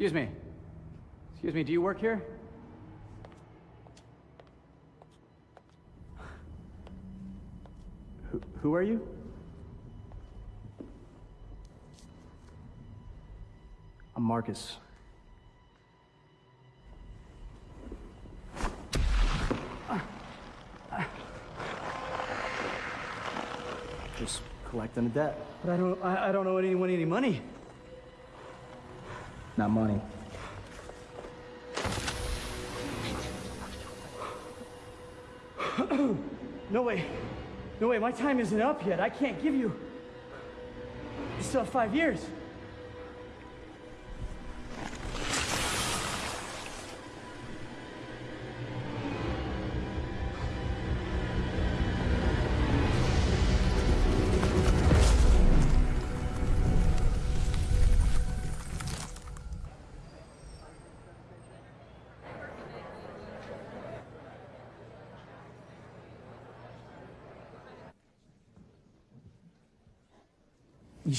Excuse me. Excuse me, do you work here? Who, who are you? I'm Marcus. Just collecting a debt. But I don't, I, I don't owe anyone any money. Not money. No way. No way, my time isn't up yet. I can't give you. You still have five years.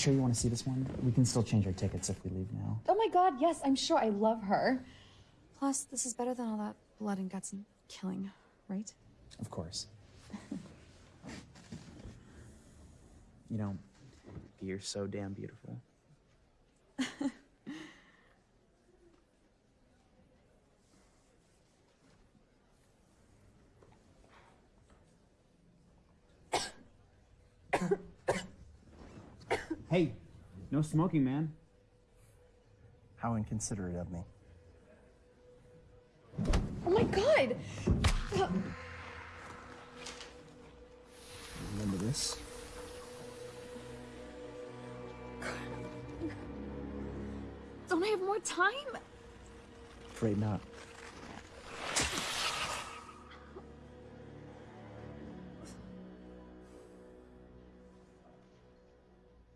Sure you want to see this one? We can still change our tickets if we leave now. Oh my god, yes, I'm sure I love her. Plus, this is better than all that blood and guts and killing, right? Of course. you know, you're so damn beautiful. Hey, no smoking, man. How inconsiderate of me. Oh my god! Remember this? Don't I have more time? Afraid not.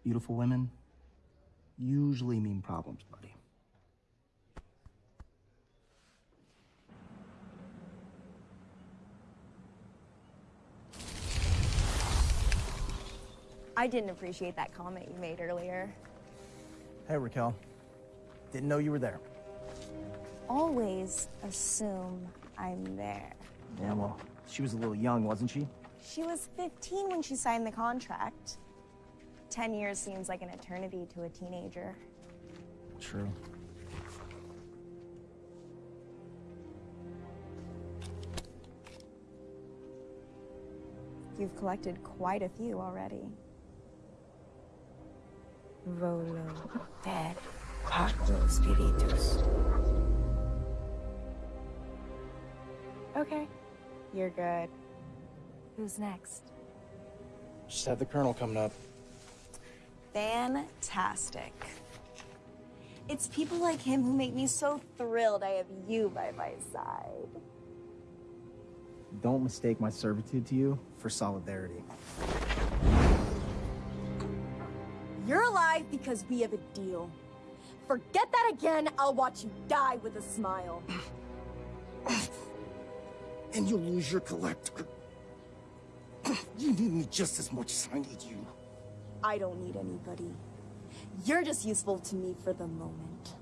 Beautiful women usually mean problems, buddy. I didn't appreciate that comment you made earlier. Hey, Raquel. Didn't know you were there. Always assume I'm there. Yeah, well, she was a little young, wasn't she? She was 15 when she signed the contract. 10 years seems like an eternity to a teenager. True. You've collected quite a few already. Volo, dead, cuatro spiritus. Okay, you're good. Who's next? Just had the colonel coming up. Fantastic. It's people like him who make me so thrilled I have you by my side. Don't mistake my servitude to you for solidarity. You're alive because we have a deal. Forget that again, I'll watch you die with a smile. And you'll lose your collector. You need me just as much as I need you. I don't need anybody. You're just useful to me for the moment.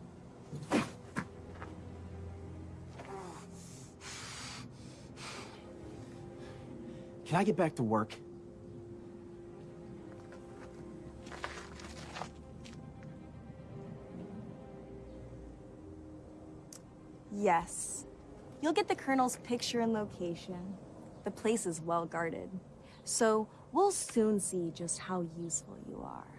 Can I get back to work? Yes. You'll get the Colonel's picture and location. The place is well guarded. So we'll soon see just how useful you are.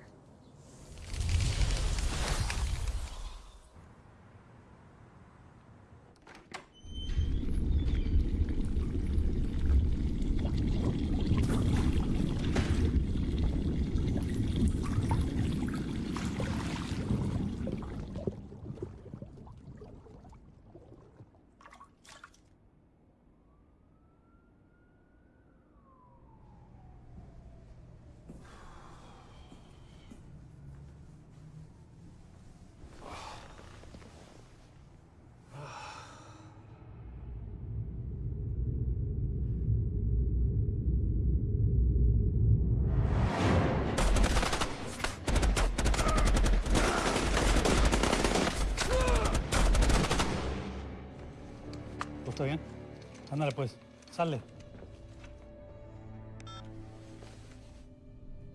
Ándale pues, sale.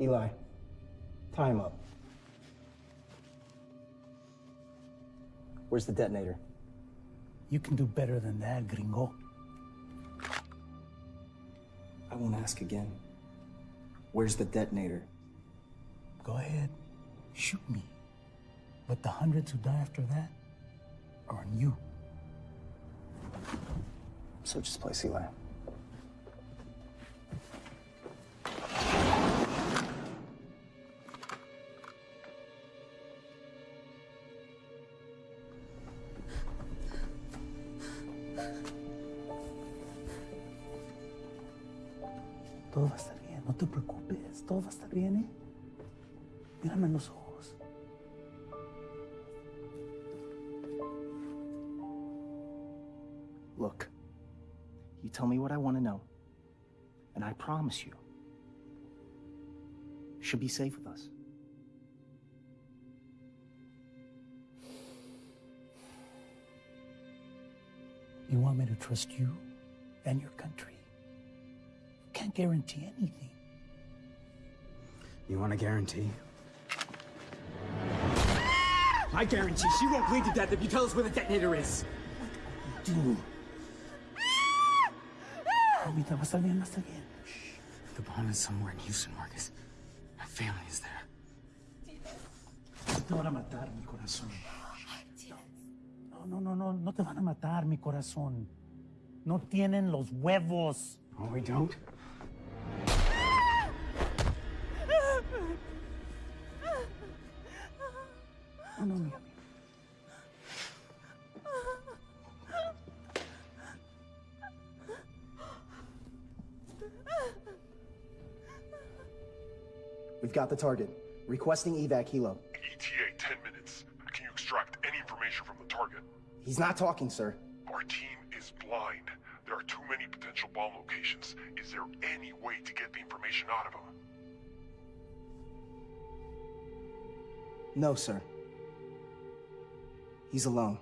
Eli, time up. Where's the detonator? You can do better than that, gringo. I won't ask again. Where's the detonator? Go ahead, shoot me. But the hundreds who die after that are on you. Search this place, Eli. Todo va a estar bien, no te preocupes, todo va a estar bien, ¿eh? Mírame en los ojos. Promise you, she'll be safe with us. You want me to trust you and your country? You can't guarantee anything. You want a guarantee? I guarantee she won't bleed to death if you tell us where the detonator is. Dude, ah! Ahorita va a estar bien, va a estar bien. The bomb is somewhere in Houston, Marcus. My family is there. Te van a matar, mi corazón. No, no, no, no, no te van a matar, mi corazón. No tienen los huevos. Oh, we don't? Got the target. Requesting evac helo. ETA 10 minutes. Can you extract any information from the target? He's not talking, sir. Our team is blind. There are too many potential bomb locations. Is there any way to get the information out of him? No, sir. He's alone.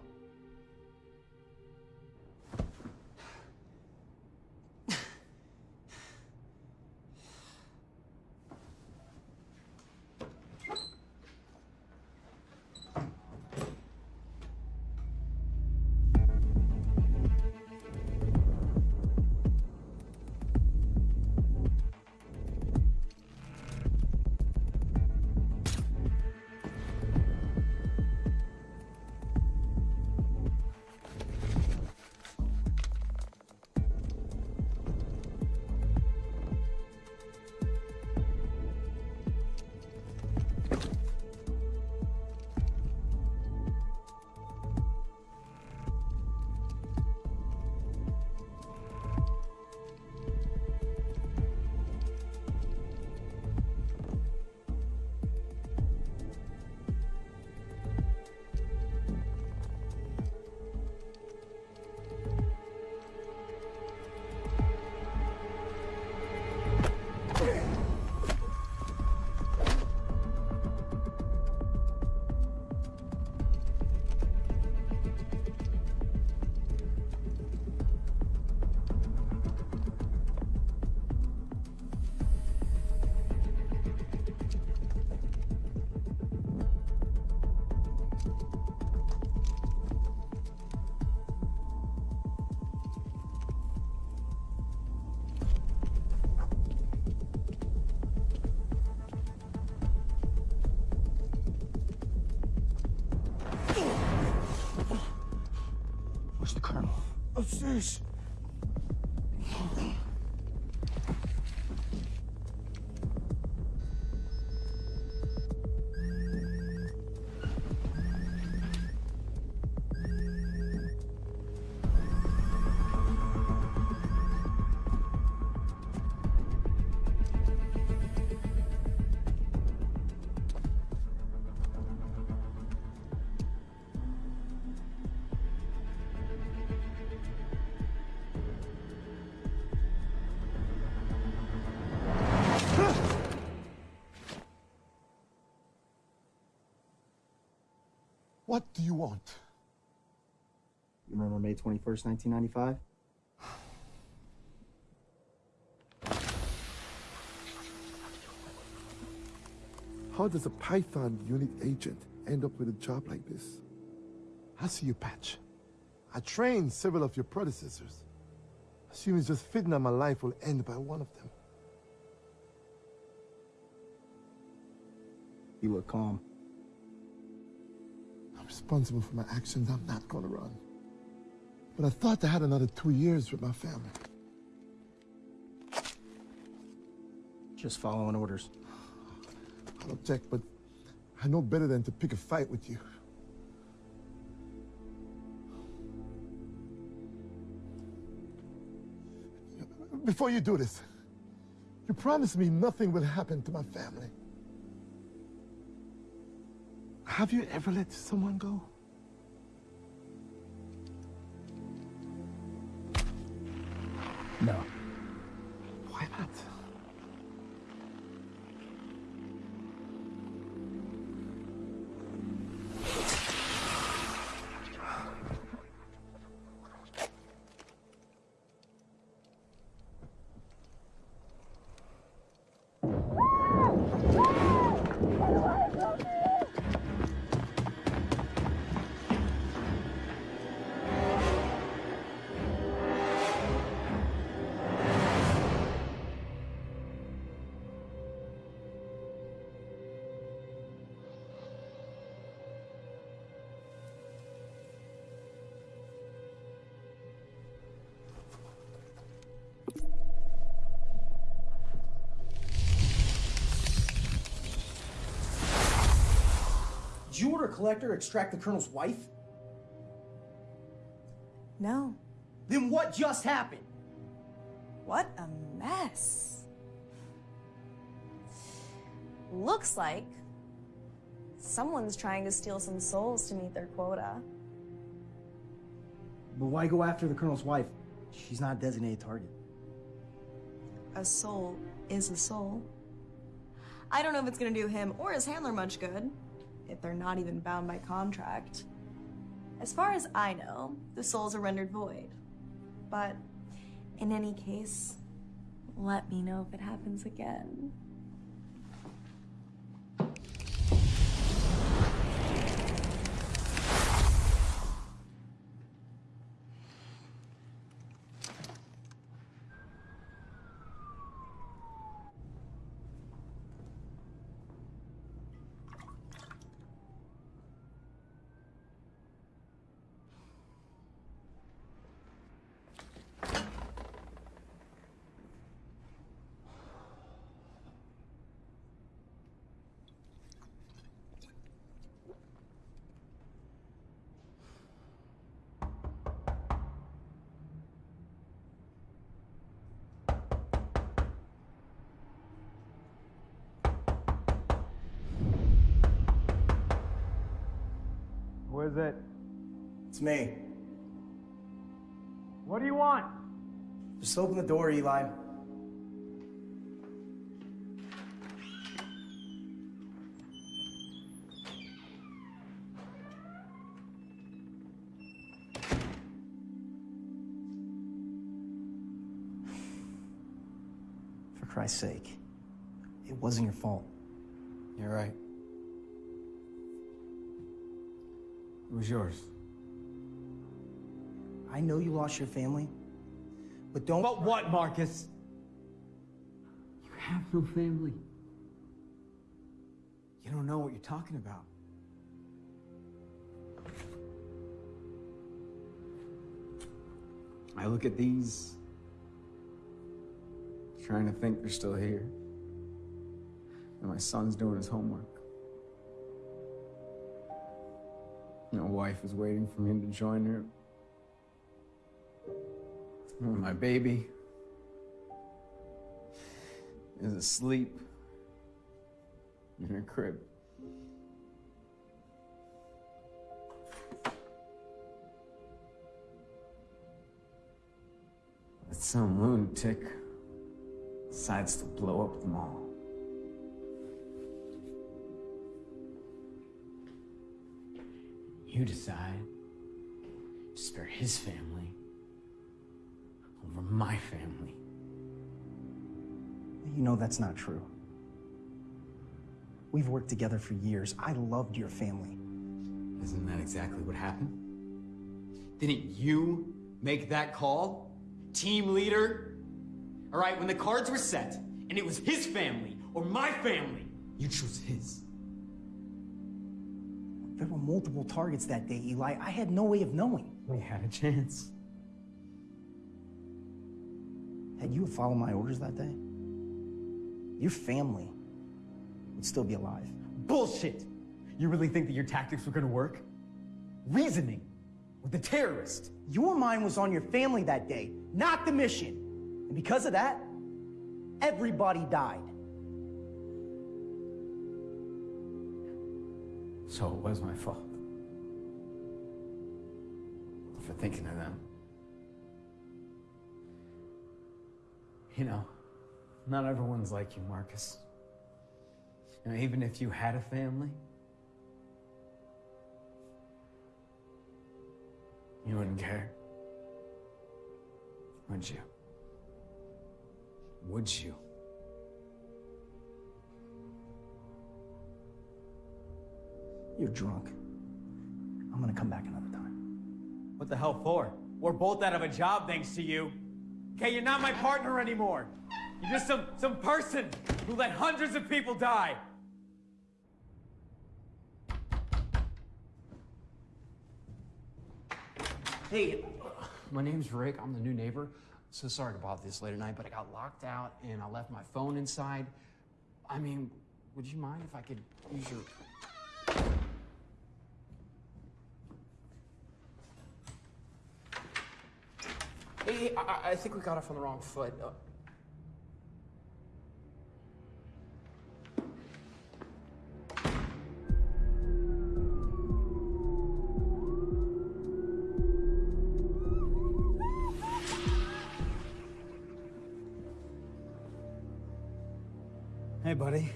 Upstairs. What want? you? Remember May 21st, 1995? How does a Python unit agent end up with a job like this? I see you, Patch. I trained several of your predecessors. Assuming it's just fitting that my life will end by one of them. You look calm. Responsible for my actions. I'm not gonna run. But I thought I had another two years with my family. Just following orders. I'll object, but I know better than to pick a fight with you. Before you do this, you promise me nothing will happen to my family. Have you ever let someone go? No. Did you order a collector to extract the Colonel's wife? No. Then what just happened? What a mess. Looks like someone's trying to steal some souls to meet their quota. But why go after the Colonel's wife? She's not a designated target. A soul is a soul. I don't know if it's gonna do him or his handler much good, if they're not even bound by contract. As far as I know, the souls are rendered void. But in any case, let me know if it happens again. Who is it? It's me. What do you want? Just open the door, Eli. For Christ's sake, it wasn't your fault. You're right. Was yours. I know you lost your family, but don't. But what, Marcus? You have no family. You don't know what you're talking about. I look at these, trying to think they're still here. And my son's doing his homework. My wife is waiting for me to join her. And my baby is asleep in her crib. But some lunatic decides to blow up the mall. You decide. to spare his family over my family. You know that's not true. We've worked together for years. I loved your family. Isn't that exactly what happened? Didn't you make that call? Team leader? All right, when the cards were set and it was his family or my family, you chose his. There were multiple targets that day, Eli. I had no way of knowing. We had a chance. Had you followed my orders that day, your family would still be alive. Bullshit! You really think that your tactics were gonna work? Reasoning with the terrorist. Your mind was on your family that day, not the mission. And because of that, everybody died. So it was my fault. For thinking of them. You know, not everyone's like you, Marcus. You know, even if you had a family, you wouldn't care. Would you? Would you? You're drunk. I'm gonna come back another time. What the hell for? We're both out of a job thanks to you. Okay, you're not my partner anymore. You're just some, some person who let hundreds of people die. Hey, my name's Rick. I'm the new neighbor. So sorry about this late at night, but I got locked out and I left my phone inside. I mean, would you mind if I could use your. Hey, I, I think we got off on the wrong foot. Uh, Hey, buddy.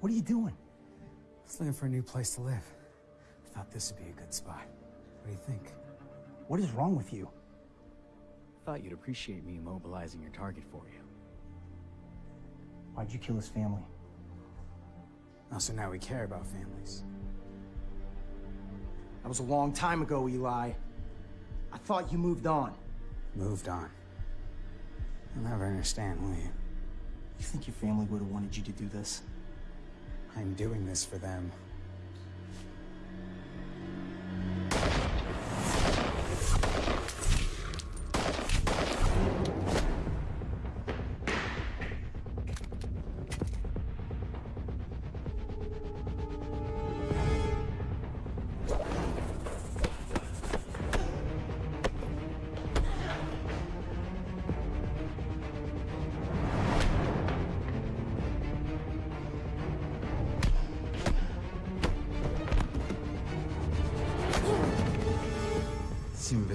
What are you doing? I was looking for a new place to live. I Thought this would be a good spot. What do you think? What is wrong with you? Thought you'd appreciate me mobilizing your target for you. Why'd you kill his family? Oh, so now we care about families. That was a long time ago, Eli. I thought you moved on. Moved on. You'll never understand, will you? You think your family would have wanted you to do this? I'm doing this for them.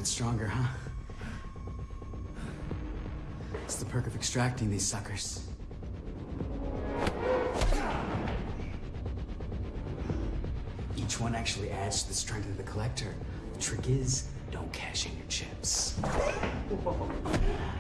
Stronger, huh? It's the perk of extracting these suckers. Each one actually adds to the strength of the collector. The trick is, don't cash in your chips.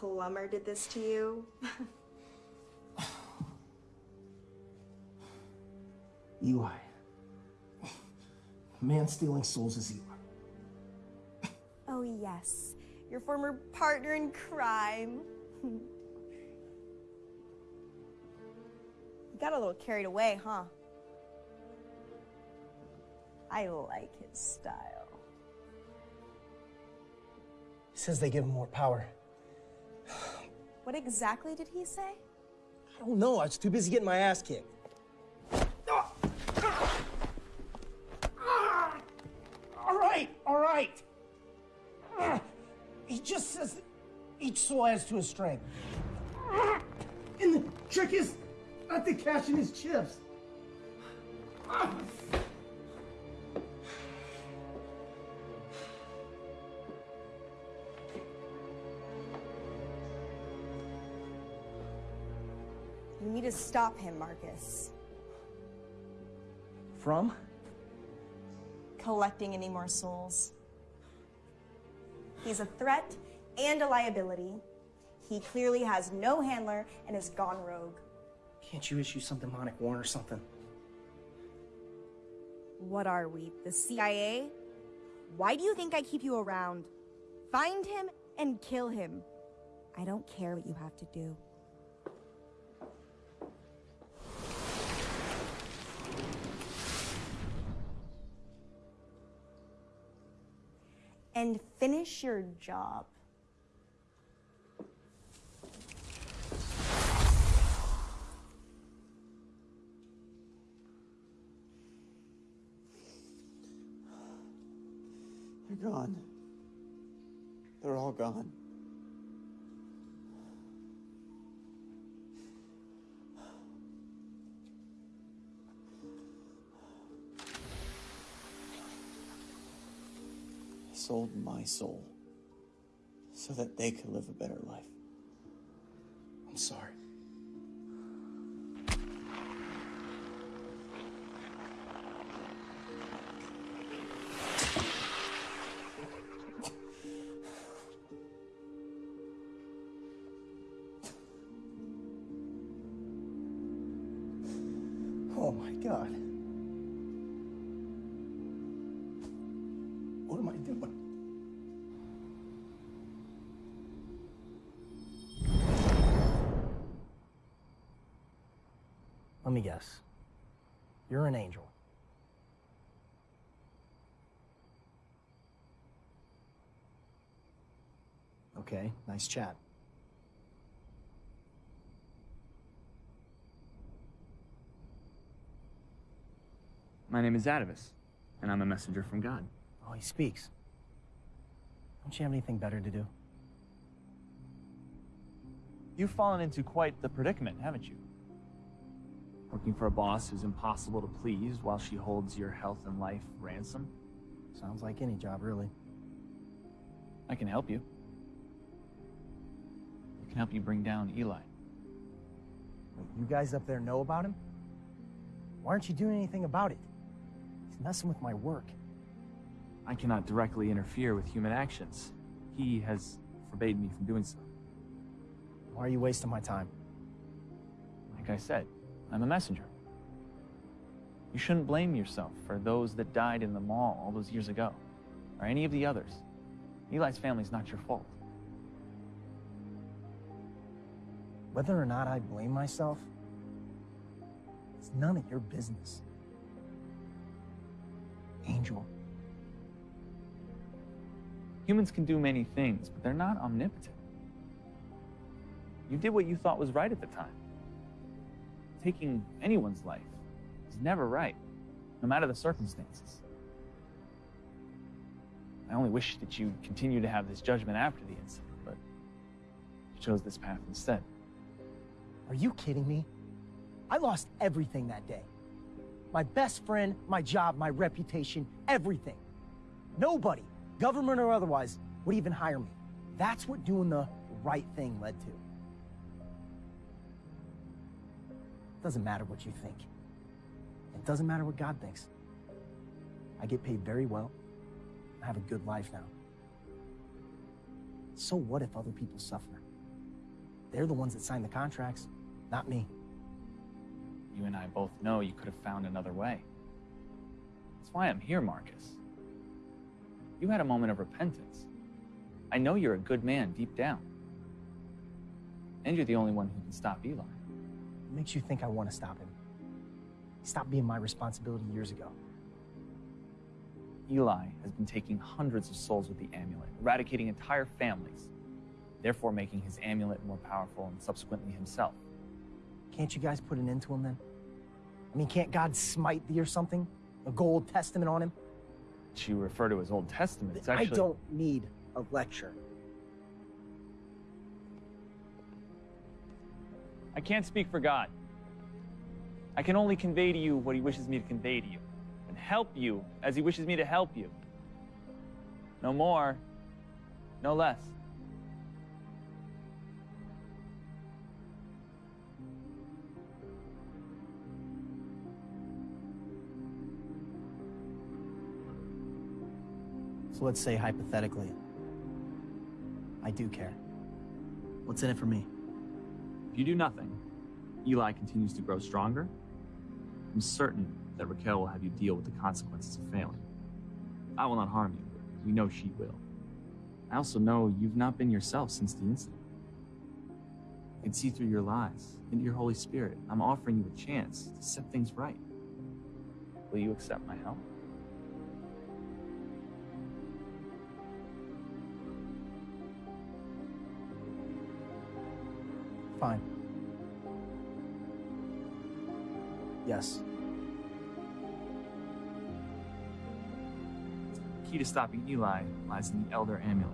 plumber did this to you? Eli. Man stealing souls is Eli. Oh, yes. Your former partner in crime. you got a little carried away, huh? I like his style. He says they give him more power. What exactly did he say? I don't know. I was too busy getting my ass kicked. All right, all right. He just says that each soul adds to his strength. And the trick is not to cash in his chips. Stop him, Marcus. From? Collecting any more souls. He's a threat and a liability. He clearly has no handler and has gone rogue. Can't you issue some demonic warrant or something? What are we, the CIA? Why do you think I keep you around? Find him and kill him. I don't care what you have to do. And finish your job. They're gone. They're all gone. Sold my soul so that they could live a better life. I'm sorry. Nice chat. My name is Atavus, and I'm a messenger from God. Oh, he speaks. Don't you have anything better to do? You've fallen into quite the predicament, haven't you? Working for a boss who's impossible to please while she holds your health and life ransom? Sounds like any job, really. I can help you. Can help you bring down Eli. Wait, you guys up there know about him? Why aren't you doing anything about it? He's messing with my work. I cannot directly interfere with human actions. He has forbade me from doing so. Why are you wasting my time? Like I said, I'm a messenger. You shouldn't blame yourself for those that died in the mall all those years ago, or any of the others. Eli's family's not your fault. Whether or not I blame myself, it's none of your business. Angel, Humans can do many things, but they're not omnipotent. You did what you thought was right at the time. Taking anyone's life is never right, no matter the circumstances. I only wish that you continue to have this judgment after the incident, but you chose this path instead. Are you kidding me? I lost everything that day. My best friend, my job, my reputation, everything. Nobody, government or otherwise, would even hire me. That's what doing the right thing led to. It Doesn't matter what you think. It doesn't matter what God thinks. I get paid very well. I have a good life now. So what if other people suffer? They're the ones that sign the contracts, not me. You and I both know you could have found another way. That's why I'm here, Marcus. You had a moment of repentance. I know you're a good man deep down. And you're the only one who can stop Eli. What makes you think I want to stop him? He stopped being my responsibility years ago. Eli has been taking hundreds of souls with the amulet, eradicating entire families, therefore making his amulet more powerful and subsequently himself. Can't you guys put an end to him then? I mean, can't God smite thee or something? A gold testament on him? You refer to his Old Testament, it's I don't need a lecture. I can't speak for God. I can only convey to you what he wishes me to convey to you, and help you as he wishes me to help you. No more, no less. So let's say hypothetically, I do care. What's in it for me? If you do nothing, Eli continues to grow stronger. I'm certain that Raquel will have you deal with the consequences of failing. I will not harm you. We know she will. I also know you've not been yourself since the incident. I can see through your lies, into your Holy Spirit. I'm offering you a chance to set things right. Will you accept my help? Fine. Yes. The key to stopping Eli lies in the Elder Amulet.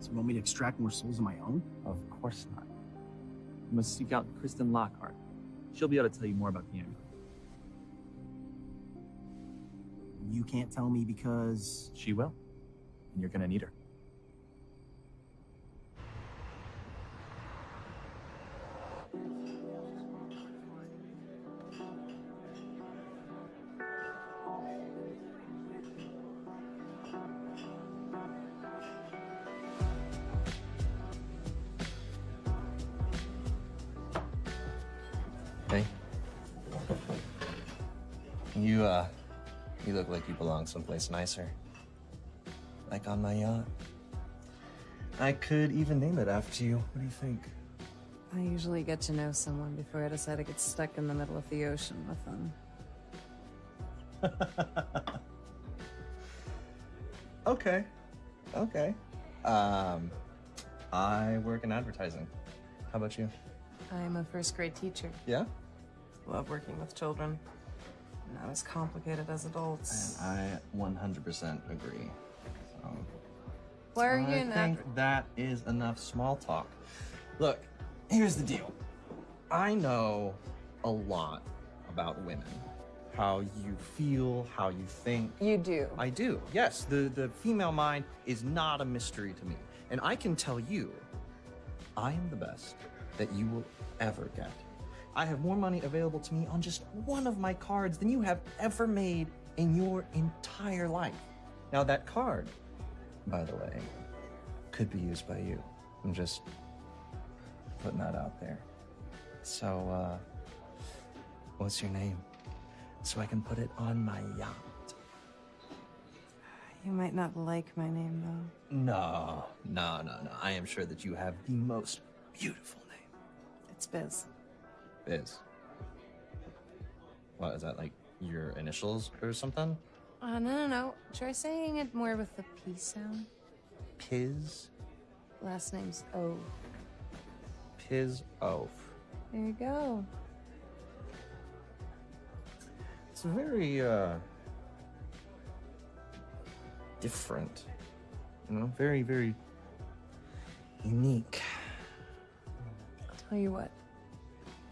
So you want me to extract more souls of my own? Of course not. You must seek out Kristen Lockhart. She'll be able to tell you more about the amulet. You can't tell me because. She will. And you're gonna need her. Hey. You, uh, you look like you belong someplace nicer. Like on my yacht. I could even name it after you. What do you think? I usually get to know someone before I decide to get stuck in the middle of the ocean with them. Okay. Okay. Um, I work in advertising. How about you? I'm a first grade teacher. Yeah? Love working with children. Not as complicated as adults. I 100% agree. So, Why are I in think adver- that is enough small talk. Look, here's the deal. I know a lot about women. How you feel, how you think. You do. I do. Yes, the, the female mind is not a mystery to me. And I can tell you, I am the best that you will ever get. I have more money available to me on just one of my cards than you have ever made in your entire life. Now, that card, by the way, could be used by you. I'm just putting that out there. So, uh, what's your name? So I can put it on my yacht. You might not like my name, though. No, no, no, no. I am sure that you have the most beautiful name. It's Biz. Biz. What, is that like your initials or something? Uh, no, no, no. Try saying it more with the P sound. Piz? Last name's O. Piz Oaf. There you go. It's very, uh, different. You know, very, very unique. I'll tell you what.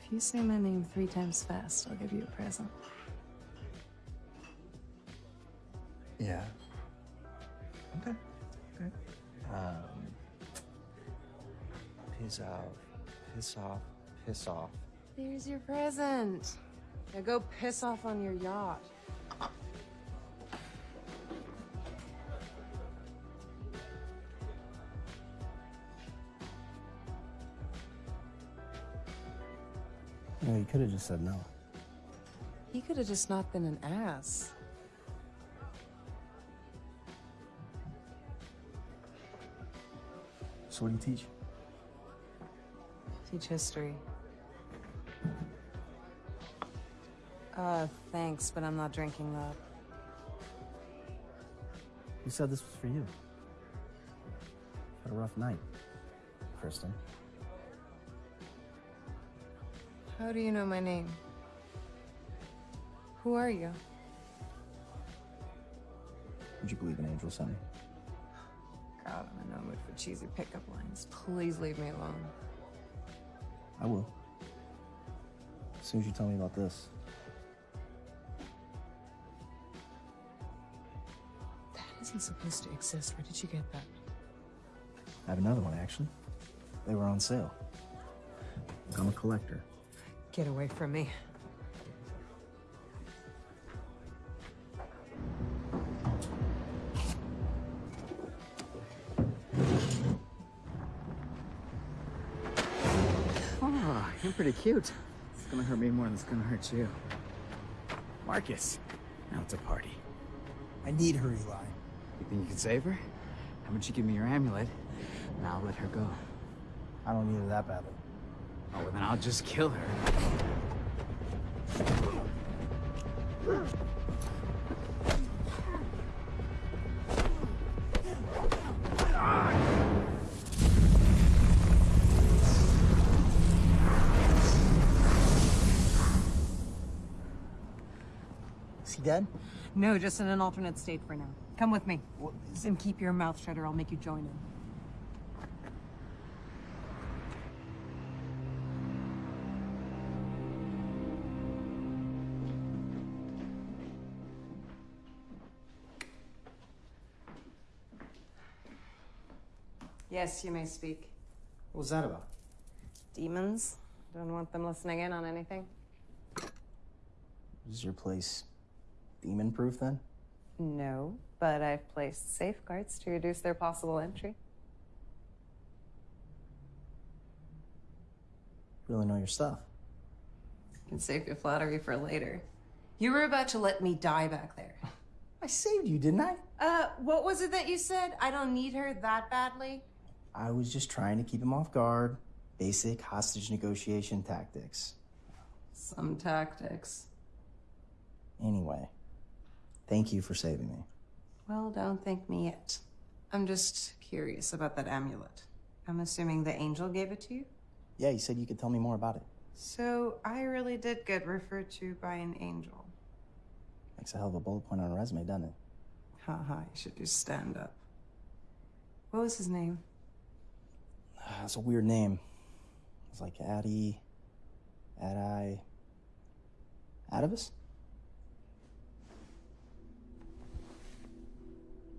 If you say my name three times fast, I'll give you a present. Yeah. Okay. Okay. Um, piss off, piss off, piss off. There's your present. Now go piss off on your yacht. No, you could have just said no. He could have just not been an ass. So what do you teach? Teach history. Uh, thanks, but I'm not drinking that. You said this was for you? Had a rough night, Kristen. How do you know my name? Who are you? Would you believe an angel sent me? God, I'm in no mood for cheesy pickup lines. Please leave me alone. I will. As soon as you tell me about this. That isn't supposed to exist. Where did you get that? I have another one, actually. They were on sale. I'm a collector. Get away from me. Pretty cute. It's gonna hurt me more than it's gonna hurt you. Marcus, now it's a party. I need her, Eli. You think you can save her? How about you give me your amulet, and I'll let her go. I don't need it that badly. Oh, well, then I'll just kill her. Is dead? No, just in an alternate state for now. Come with me. And keep your mouth shut or I'll make you join in. Yes, you may speak. What was that about? Demons? Don't want them listening in on anything? This Is your place demon proof then? No, but I've placed safeguards to reduce their possible entry. Really know your stuff. Can save your flattery for later. You were about to let me die back there. I saved you, didn't I? Uh, what was it that you said? I don't need her that badly? I was just trying to keep him off guard. Basic hostage negotiation tactics. Some tactics. Anyway, thank you for saving me. Well, don't thank me yet. I'm just curious about that amulet. I'm assuming the angel gave it to you? Yeah, you said you could tell me more about it. So I really did get referred to by an angel. Makes a hell of a bullet point on a resume, doesn't it? Haha, you should just stand up. What was his name? Ah, That's a weird name. It's like Addy, Adai, Adibus?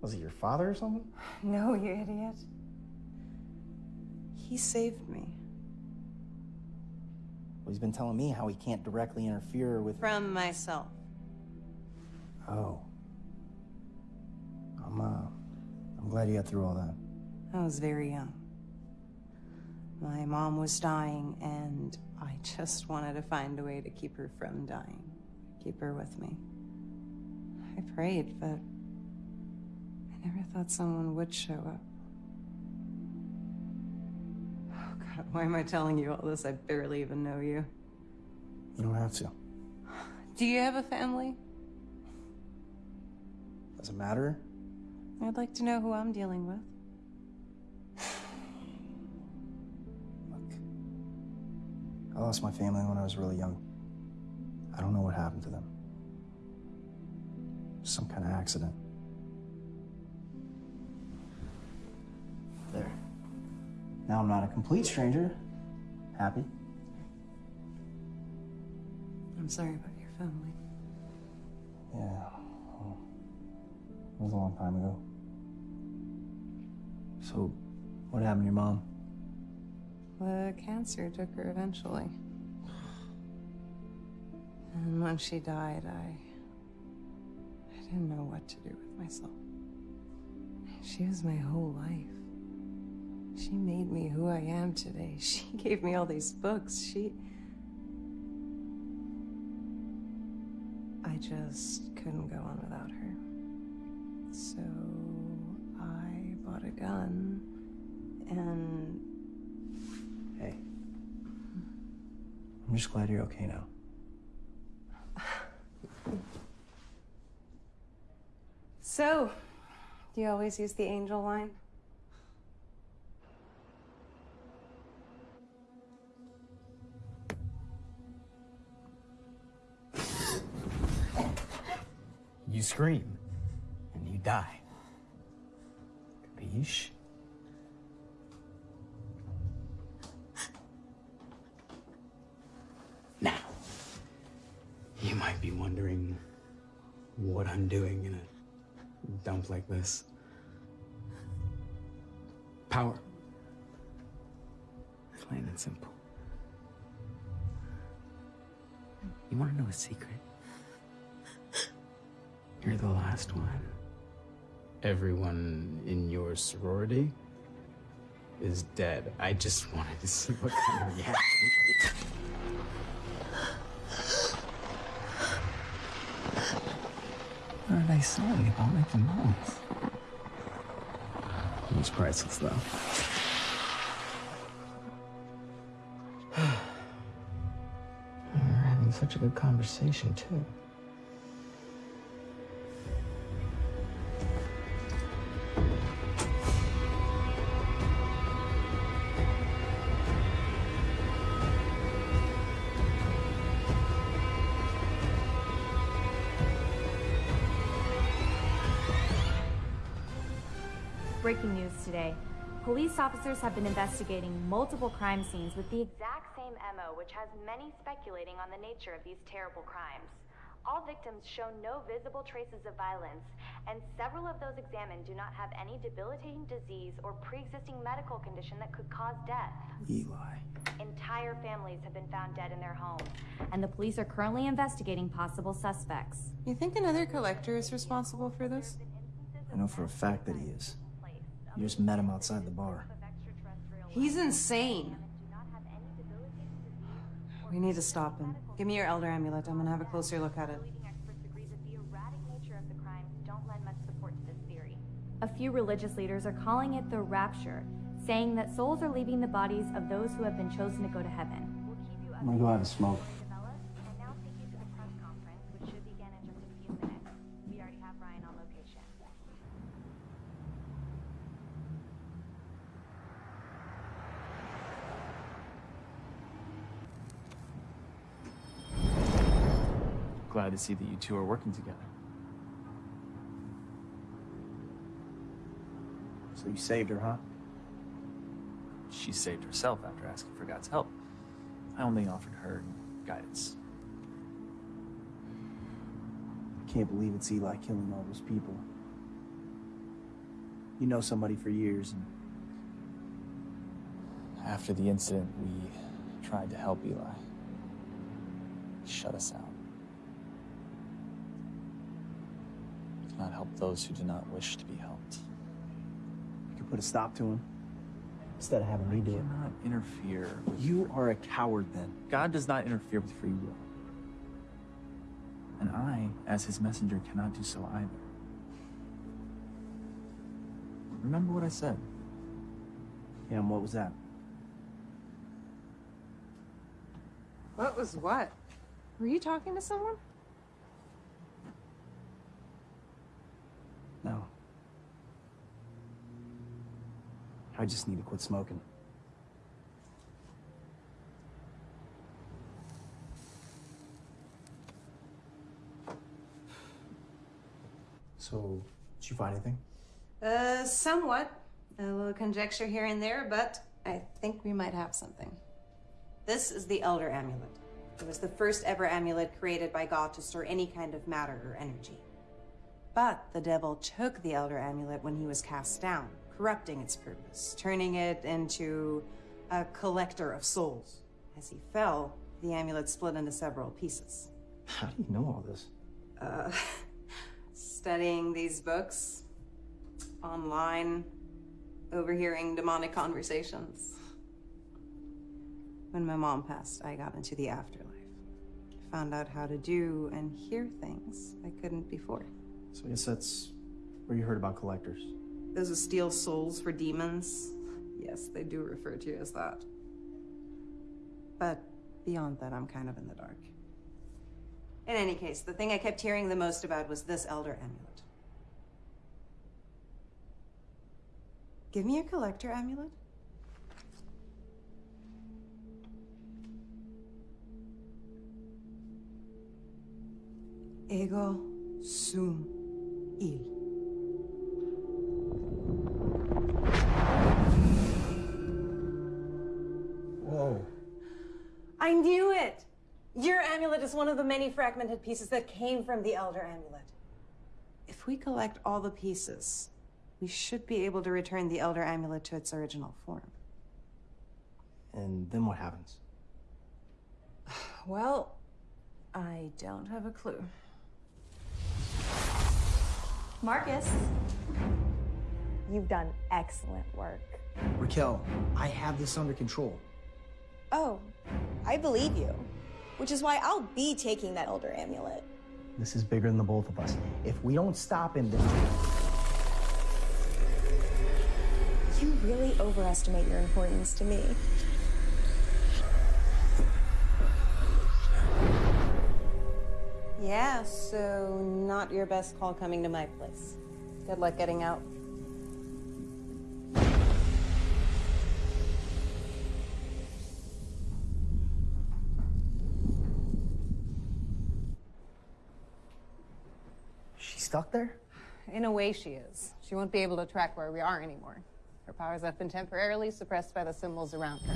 Was it your father or something? No, you idiot. He saved me. Well, he's been telling me how he can't directly interfere with. From myself. Oh. I'm, uh, I'm glad you got through all that. I was very young. My mom was dying, and I just wanted to find a way to keep her from dying. Keep her with me. I prayed, but I never thought someone would show up. Oh, God, why am I telling you all this? I barely even know you. You don't have to. Do you have a family? Does it matter? I'd like to know who I'm dealing with. Look, I lost my family when I was really young. I don't know what happened to them. Some kind of accident. Now I'm not a complete stranger. Happy? I'm sorry about your family. Yeah. well, it was a long time ago. So, what happened to your mom? The cancer took her eventually. And when she died, I. I didn't know what to do with myself. She was my whole life. She made me who I am today. She gave me all these books. She... I just couldn't go on without her. So I bought a gun and... Hey. I'm just glad you're okay now. so, do you always use the angel line? Scream, and you die. Capiche? Now, you might be wondering what I'm doing in a dump like this. Power. Plain and simple. You want to know a secret? You're the last one. Everyone in your sorority is dead. I just wanted to see what kind of reaction. What did I say about making noise? It was priceless, though. We were having such a good conversation, too. Police officers have been investigating multiple crime scenes with the exact same MO, which has many speculating on the nature of these terrible crimes. All victims show no visible traces of violence, and several of those examined do not have any debilitating disease or pre-existing medical condition that could cause death. Eli. Entire families have been found dead in their homes, and the police are currently investigating possible suspects. You think another collector is responsible for this? I know for a fact that he is. You just met him outside the bar. He's insane. We need to stop him. Give me your elder amulet. I'm gonna have a closer look at it. Don't lend much support to this theory. A few religious leaders are calling it the rapture, saying that souls are leaving the bodies of those who have been chosen to go to heaven. I'm gonna go have a smoke. To see that you two are working together. So you saved her, huh? She saved herself after asking for God's help. I only offered her guidance. I can't believe it's Eli killing all those people. You know somebody for years, and After the incident, we tried to help Eli. Shut us out. We cannot help those who do not wish to be helped. you could put a stop to him instead of having me do it. Not interfere. With You are a coward, then. God does not interfere with free will. And I, as his messenger, cannot do so either. Remember what I said. Yeah, and what was that? What was what? Were you talking to someone? No. I just need to quit smoking. So, did you find anything? Uh, somewhat. A little conjecture here and there, but I think we might have something. This is the Elder Amulet. It was the first ever amulet created by God to store any kind of matter or energy. But the devil took the Elder Amulet when he was cast down, corrupting its purpose, turning it into a collector of souls. As he fell, the amulet split into several pieces. How do you know all this? Uh, studying these books, online, overhearing demonic conversations. When my mom passed, I got into the afterlife. Found out how to do and hear things I couldn't before. So I guess that's where you heard about collectors. Those who steal souls for demons. Yes, they do refer to you as that. But beyond that, I'm kind of in the dark. In any case, the thing I kept hearing the most about was this Elder Amulet. Give me a collector amulet. Ego sum il. I knew it! Your amulet is one of the many fragmented pieces that came from the Elder Amulet. If we collect all the pieces, we should be able to return the Elder Amulet to its original form. And then what happens? Well, I don't have a clue. Marcus. You've done excellent work. Raquel, I have this under control. Oh, I believe you. Which is why I'll be taking that Elder Amulet. This is bigger than the both of us. If we don't stop him, then. You really overestimate your importance to me. Yeah, so not your best call coming to my place. Good luck getting out. Stuck there? In a way, she is. She won't be able to track where we are anymore. Her powers have been temporarily suppressed by the symbols around her.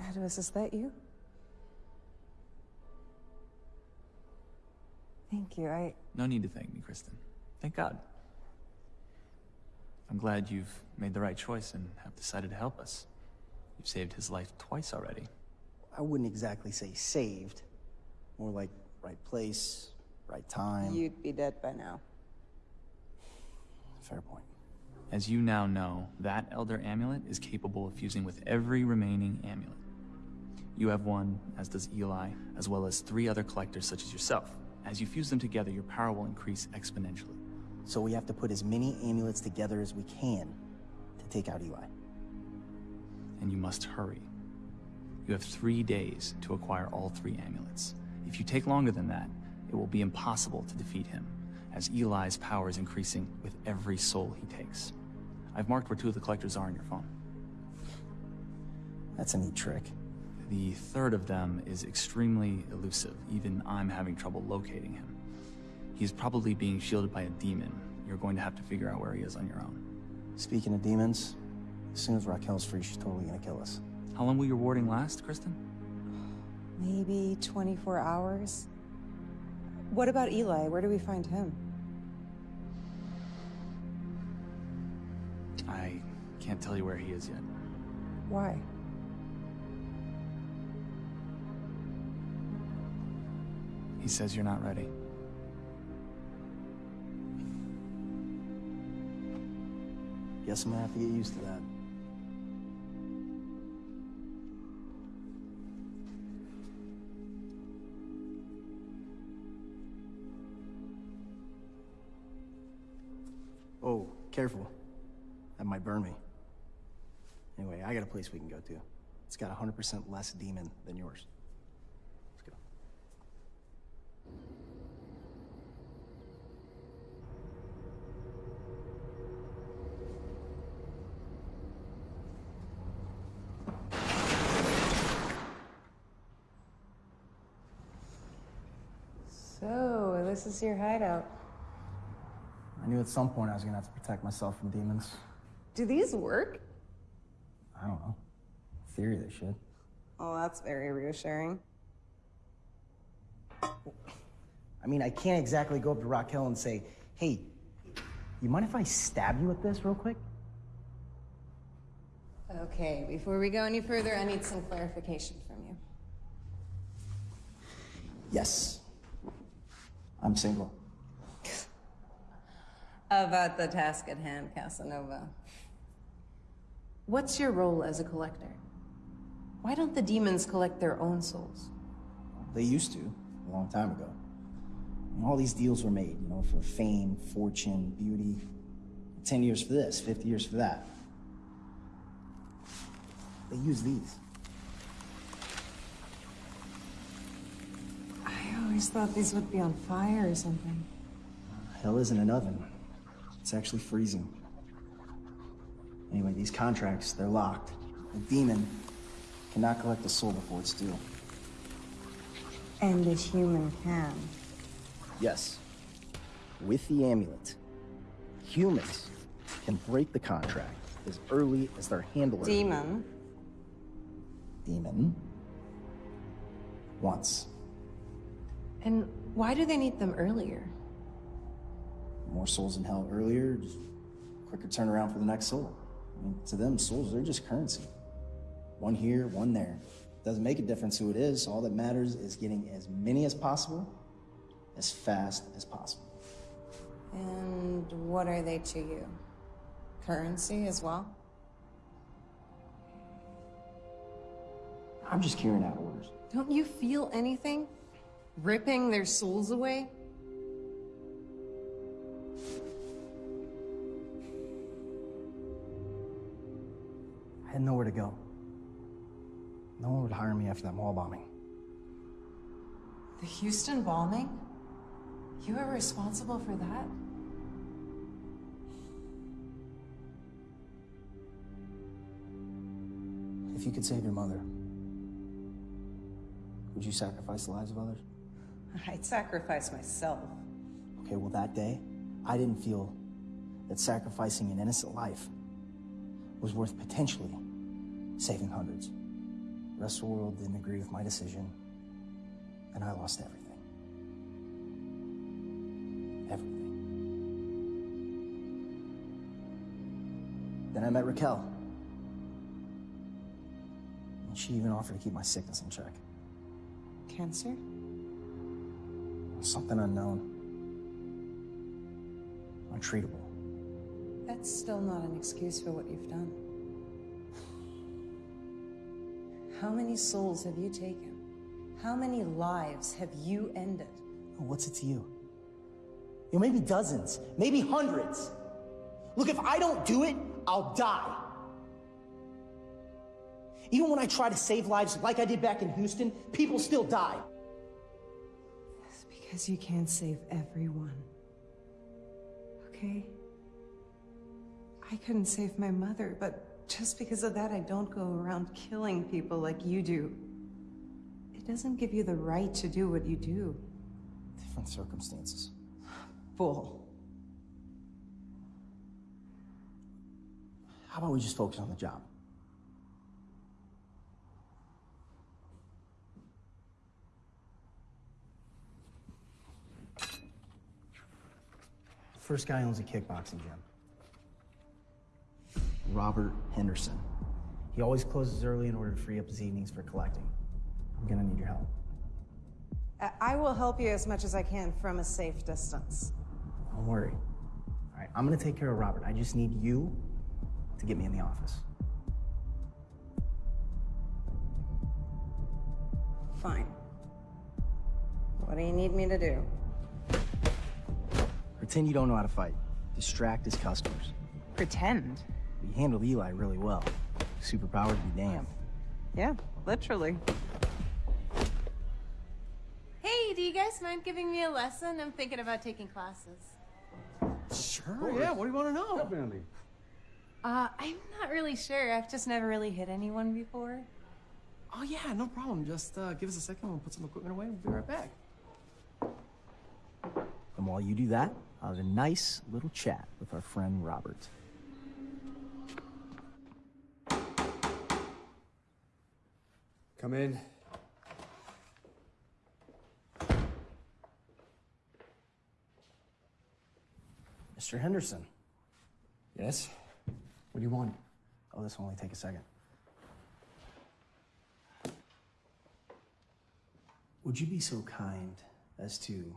Advis, is that you? Thank you. I. No need to thank me, Kristen. Thank God. I'm glad you've made the right choice and have decided to help us. You've saved his life twice already. I wouldn't exactly say saved. More like right place, right time. You'd be dead by now. Fair point. As you now know, that Elder Amulet is capable of fusing with every remaining amulet. You have one, as does Eli, as well as three other collectors such as yourself. As you fuse them together, your power will increase exponentially. So we have to put as many amulets together as we can to take out Eli. And you must hurry. You have three days to acquire all three amulets. If you take longer than that, it will be impossible to defeat him, as Eli's power is increasing with every soul he takes. I've marked where two of the collectors are on your phone. That's a neat trick. The third of them is extremely elusive. Even I'm having trouble locating him. He's probably being shielded by a demon. You're going to have to figure out where he is on your own. Speaking of demons, as soon as Raquel's free, she's totally gonna kill us. How long will your warding last, Kristen? Maybe 24 hours? What about Eli? Where do we find him? I can't tell you where he is yet. Why? He says you're not ready. Guess I'm gonna have to get used to that. Oh, careful. That might burn me. Anyway, I got a place we can go to. It's got 100% less demon than yours. Let's go. So, this is your hideout. I knew at some point I was gonna have to protect myself from demons. Do these work? I don't know. In theory, they should. Oh, that's very reassuring. I mean, I can't exactly go up to Raquel and say, hey, you mind if I stab you with this real quick? Okay, before we go any further, I need some clarification from you. Yes. I'm single. About the task at hand, Casanova. What's your role as a collector? Why don't the demons collect their own souls? They used to, a long time ago. And all these deals were made, you know, for fame, fortune, beauty. 10 years for this, 50 years for that. They use these. Always thought these would be on fire or something. Hell isn't an oven. It's actually freezing. Anyway, these contracts, they're locked. A demon cannot collect a soul before it's due. And a human can. Yes. With the amulet, humans can break the contract as early as their handler. Demon. Demon. Once. And why do they need them earlier? More souls in hell earlier, just quicker turnaround for the next soul. I mean, to them, souls, they're just currency. One here, one there. Doesn't make a difference who it is. All that matters is getting as many as possible, as fast as possible. And what are they to you? Currency as well? I'm just carrying out orders. Don't you feel anything? Ripping their souls away? I had nowhere to go. No one would hire me after that mall bombing. The Houston bombing? You were responsible for that? If you could save your mother, would you sacrifice the lives of others? I'd sacrifice myself. Okay, well, that day, I didn't feel that sacrificing an innocent life was worth potentially saving hundreds. The rest of the world didn't agree with my decision, and I lost everything. Everything. Then I met Raquel. And she even offered to keep my sickness in check. Cancer? Something unknown. Untreatable. That's still not an excuse for what you've done. How many souls have you taken? How many lives have you ended? Oh, What's it to you? You know, maybe dozens, maybe hundreds. Look, if I don't do it, I'll die. Even when I try to save lives like I did back in Houston, people still die. Because you can't save everyone. Okay? I couldn't save my mother, but just because of that, I don't go around killing people like you do. It doesn't give you the right to do what you do. Different circumstances. Bull. How about we just focus on the job? First guy owns a kickboxing gym. Robert Henderson. He always closes early in order to free up his evenings for collecting. I'm gonna need your help. I- I will help you as much as I can from a safe distance. Don't worry. All right, I'm gonna take care of Robert. I just need you to get me in the office. Fine. What do you need me to do? Pretend you don't know how to fight. Distract his customers. Pretend? You handled Eli really well. Superpower to be damned. Yeah, literally. Hey, do you guys mind giving me a lesson? I'm thinking about taking classes. Sure, yeah, what do you want to know? Definitely. Uh, I'm not really sure. I've just never really hit anyone before. Oh, yeah, no problem. Just uh, give us a second. We'll put some equipment away. We'll be right back. And while you do that, I'll a nice little chat with our friend Robert. Come in. Mr. Henderson. Yes? What do you want? Oh, this will only take a second. Would you be so kind as to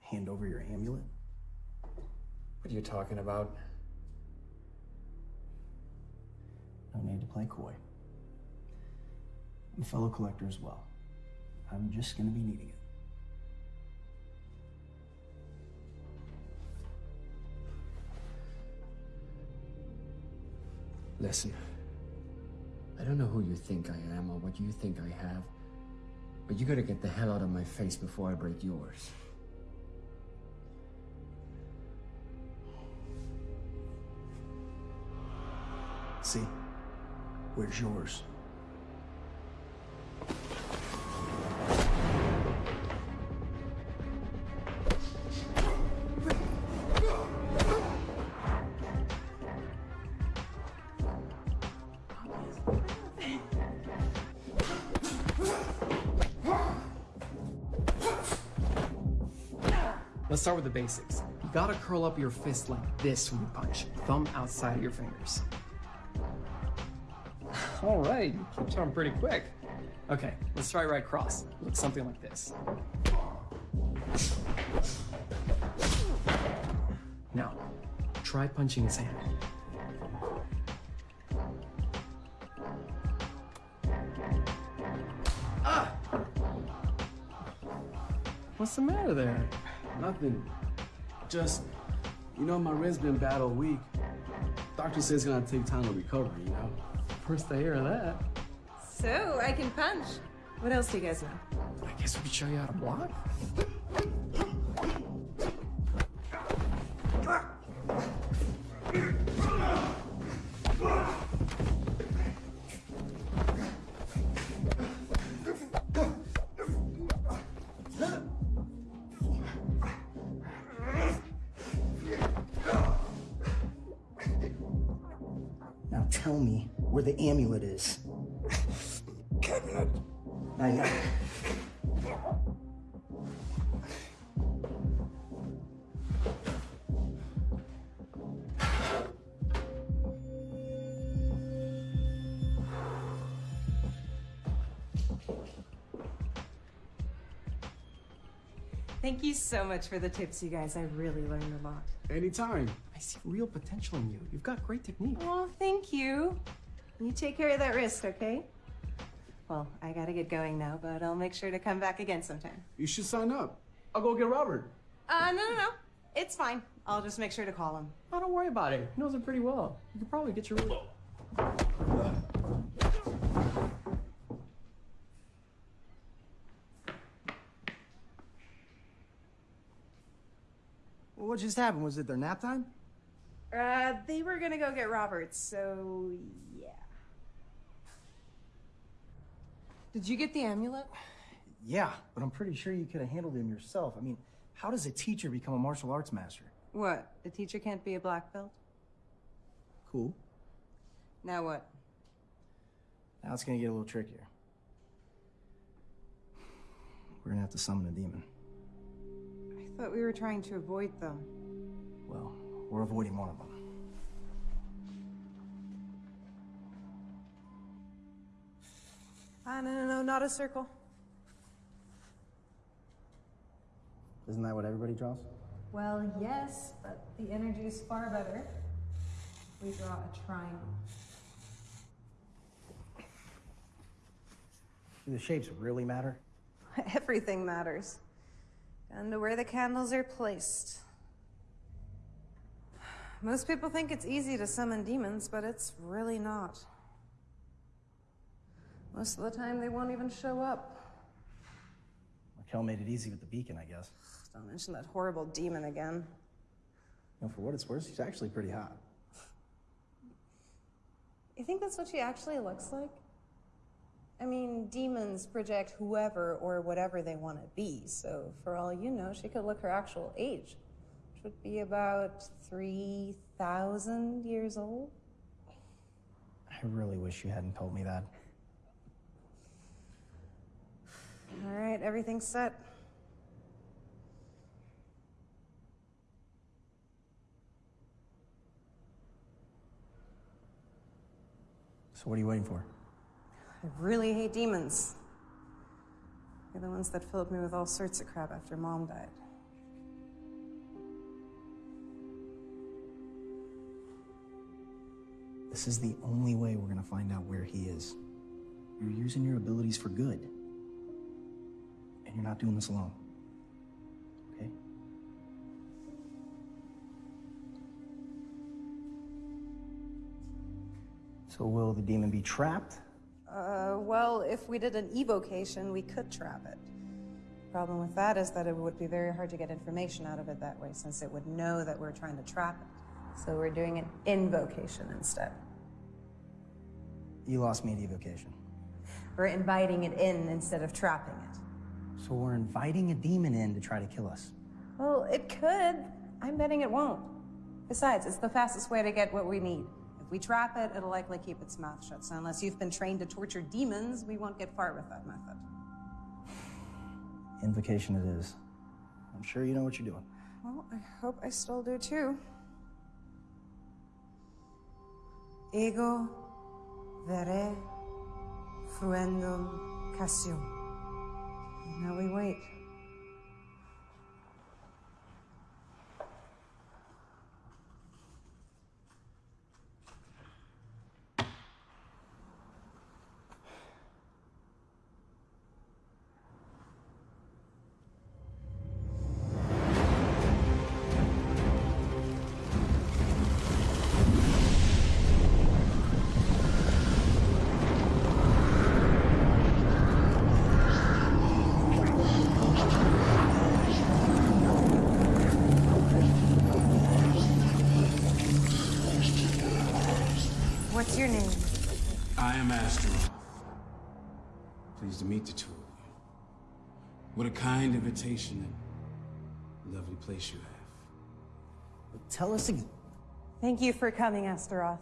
hand over your amulet? What are you talking about? No need to play coy. I'm a fellow collector as well. I'm just gonna be needing it. Listen, I don't know who you think I am or what you think I have, But you gotta get the hell out of my face before I break yours. Where's yours? Let's start with the basics. You gotta curl up your fist like this when you punch, thumb outside of your fingers. All right, you keep on pretty quick. Okay, let's try right cross. Looks something like this. Now, try punching his hand. Ah! What's the matter there? Nothing. Just, you know, my wrist's been bad all week. Doctor says it's gonna take time to recover, you know? First I hear that. So, I can punch. What else do you guys know? I guess we could show you how to block. Thank you so much for the tips, you guys. I really learned a lot. Anytime. I see real potential in you. You've got great technique. Oh, thank you. You take care of that wrist, okay? Well, I gotta get going now, but I'll make sure to come back again sometime. You should sign up. I'll go get Robert. Uh, no, no, no. It's fine. I'll just make sure to call him. Oh, don't worry about it. He knows it pretty well. You could probably get your. What just happened? Was it their nap time? Uh, they were gonna go get Roberts, so yeah. Did you get the amulet? Yeah, but I'm pretty sure you could have handled him yourself. I mean, how does a teacher become a martial arts master? What? The teacher can't be a black belt? Cool. Now what? Now it's gonna get a little trickier. We're gonna have to summon a demon. I thought we were trying to avoid them. Well, we're avoiding one of them. Ah, no, no, no, not a circle. Isn't that what everybody draws? Well, yes, but the energy is far better. We draw a triangle. Do the shapes really matter? Everything matters. And to where the candles are placed. Most people think it's easy to summon demons, but it's really not. Most of the time, they won't even show up. Raquel made it easy with the beacon, I guess. Don't mention that horrible demon again. You know, for what it's worth, she's actually pretty hot. You think that's what she actually looks like? I mean, demons project whoever or whatever they want to be, so for all you know, she could look her actual age, which would be about 3,000 years old. I really wish you hadn't told me that. All right, everything's set. So what are you waiting for? I really hate demons. They're the ones that filled me with all sorts of crap after mom died. This is the only way we're gonna find out where he is. You're using your abilities for good. And you're not doing this alone. Okay? So will the demon be trapped? Uh, well, if we did an evocation, we could trap it. Problem with that is that it would be very hard to get information out of it that way, since it would know that we're trying to trap it. So we're doing an invocation instead. You lost me at evocation. We're inviting it in instead of trapping it. So we're inviting a demon in to try to kill us. Well, it could. I'm betting it won't. Besides, it's the fastest way to get what we need. If we trap it, it'll likely keep its mouth shut. So unless you've been trained to torture demons, we won't get far with that method. Invocation it is. I'm sure you know what you're doing. Well, I hope I still do too. Ego vere fruendum cassio. Now we wait. Your name? I am Astaroth. Pleased to meet the two of you. What a kind invitation and lovely place you have. But Tell us again. Thank you for coming, Astaroth.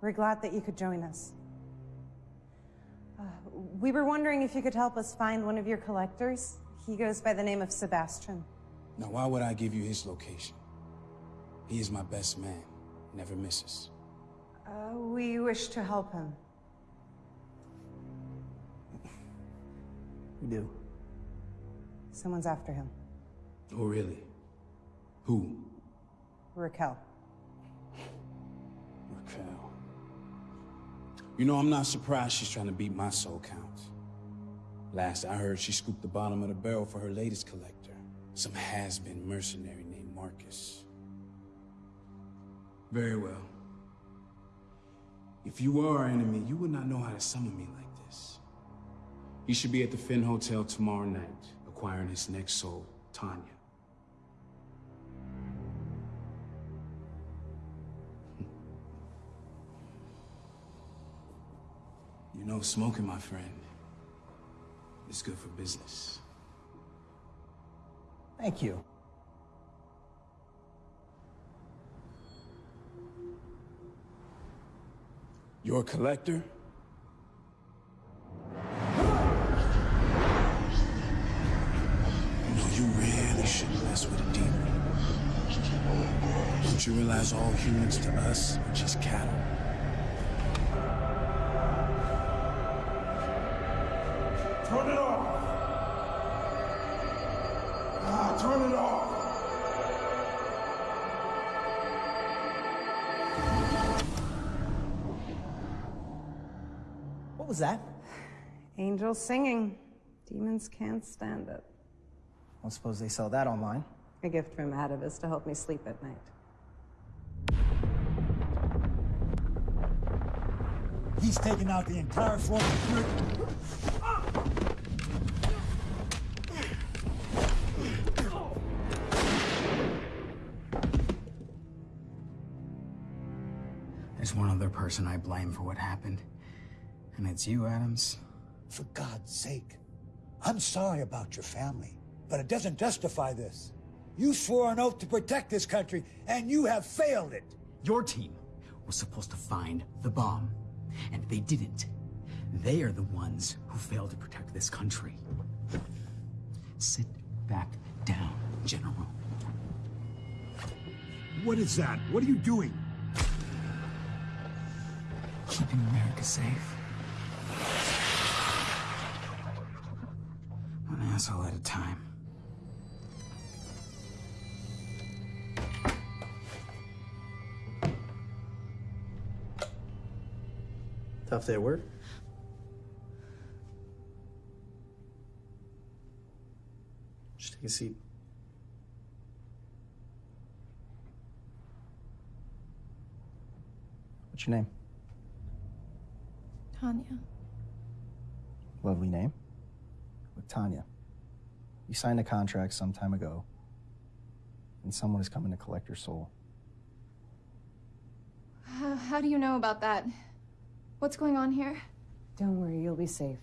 We're glad that you could join us. Uh, we were wondering if you could help us find one of your collectors. He goes by the name of Sebastian. Now, why would I give you his location? He is my best man, never misses. Uh, we wish to help him. We do. Someone's after him. Oh, really? Who? Raquel. Raquel. You know, I'm not surprised she's trying to beat my soul count. Last I heard, she scooped the bottom of the barrel for her latest collector, some has-been mercenary named Marcus. Very well. If you were our enemy, you would not know how to summon me like this. He should be at the Finn Hotel tomorrow night, acquiring his next soul, Tanya. You know, smoking, my friend, is good for business. Thank you. You're a collector? You know, you really shouldn't mess with a demon. Don't you realize all humans to us are just cattle? Turn it off! Ah, turn it off! Was that? Angels singing. Demons can't stand it. I don't suppose they sell that online. A gift from Atavus to help me sleep at night. He's taken out the entire floor of There's one other person I blame for what happened. And it's you, Adams. For God's sake. I'm sorry about your family, but it doesn't justify this. You swore an oath to protect this country, and you have failed it. Your team was supposed to find the bomb, and they didn't. They are the ones who failed to protect this country. Sit back down, General. What is that? What are you doing? Keeping America safe. One asshole at a time. Tough day at work? Just take a seat. What's your name? Tanya. Lovely name. With Tanya. You signed a contract some time ago, and someone is coming to collect your soul. How, how do you know about that? What's going on here? Don't worry, you'll be safe.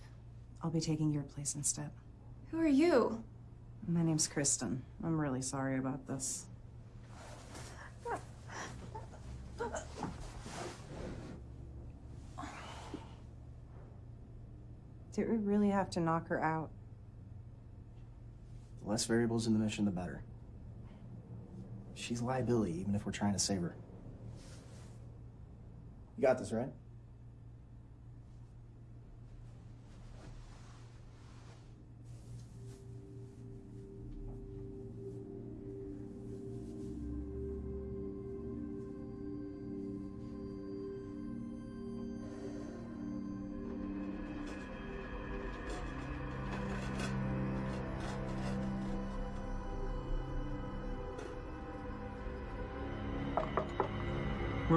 I'll be taking your place instead. Who are you? My name's Kristen. I'm really sorry about this. Did we really have to knock her out? The less variables in the mission, the better. She's liability, even if we're trying to save her. You got this, right?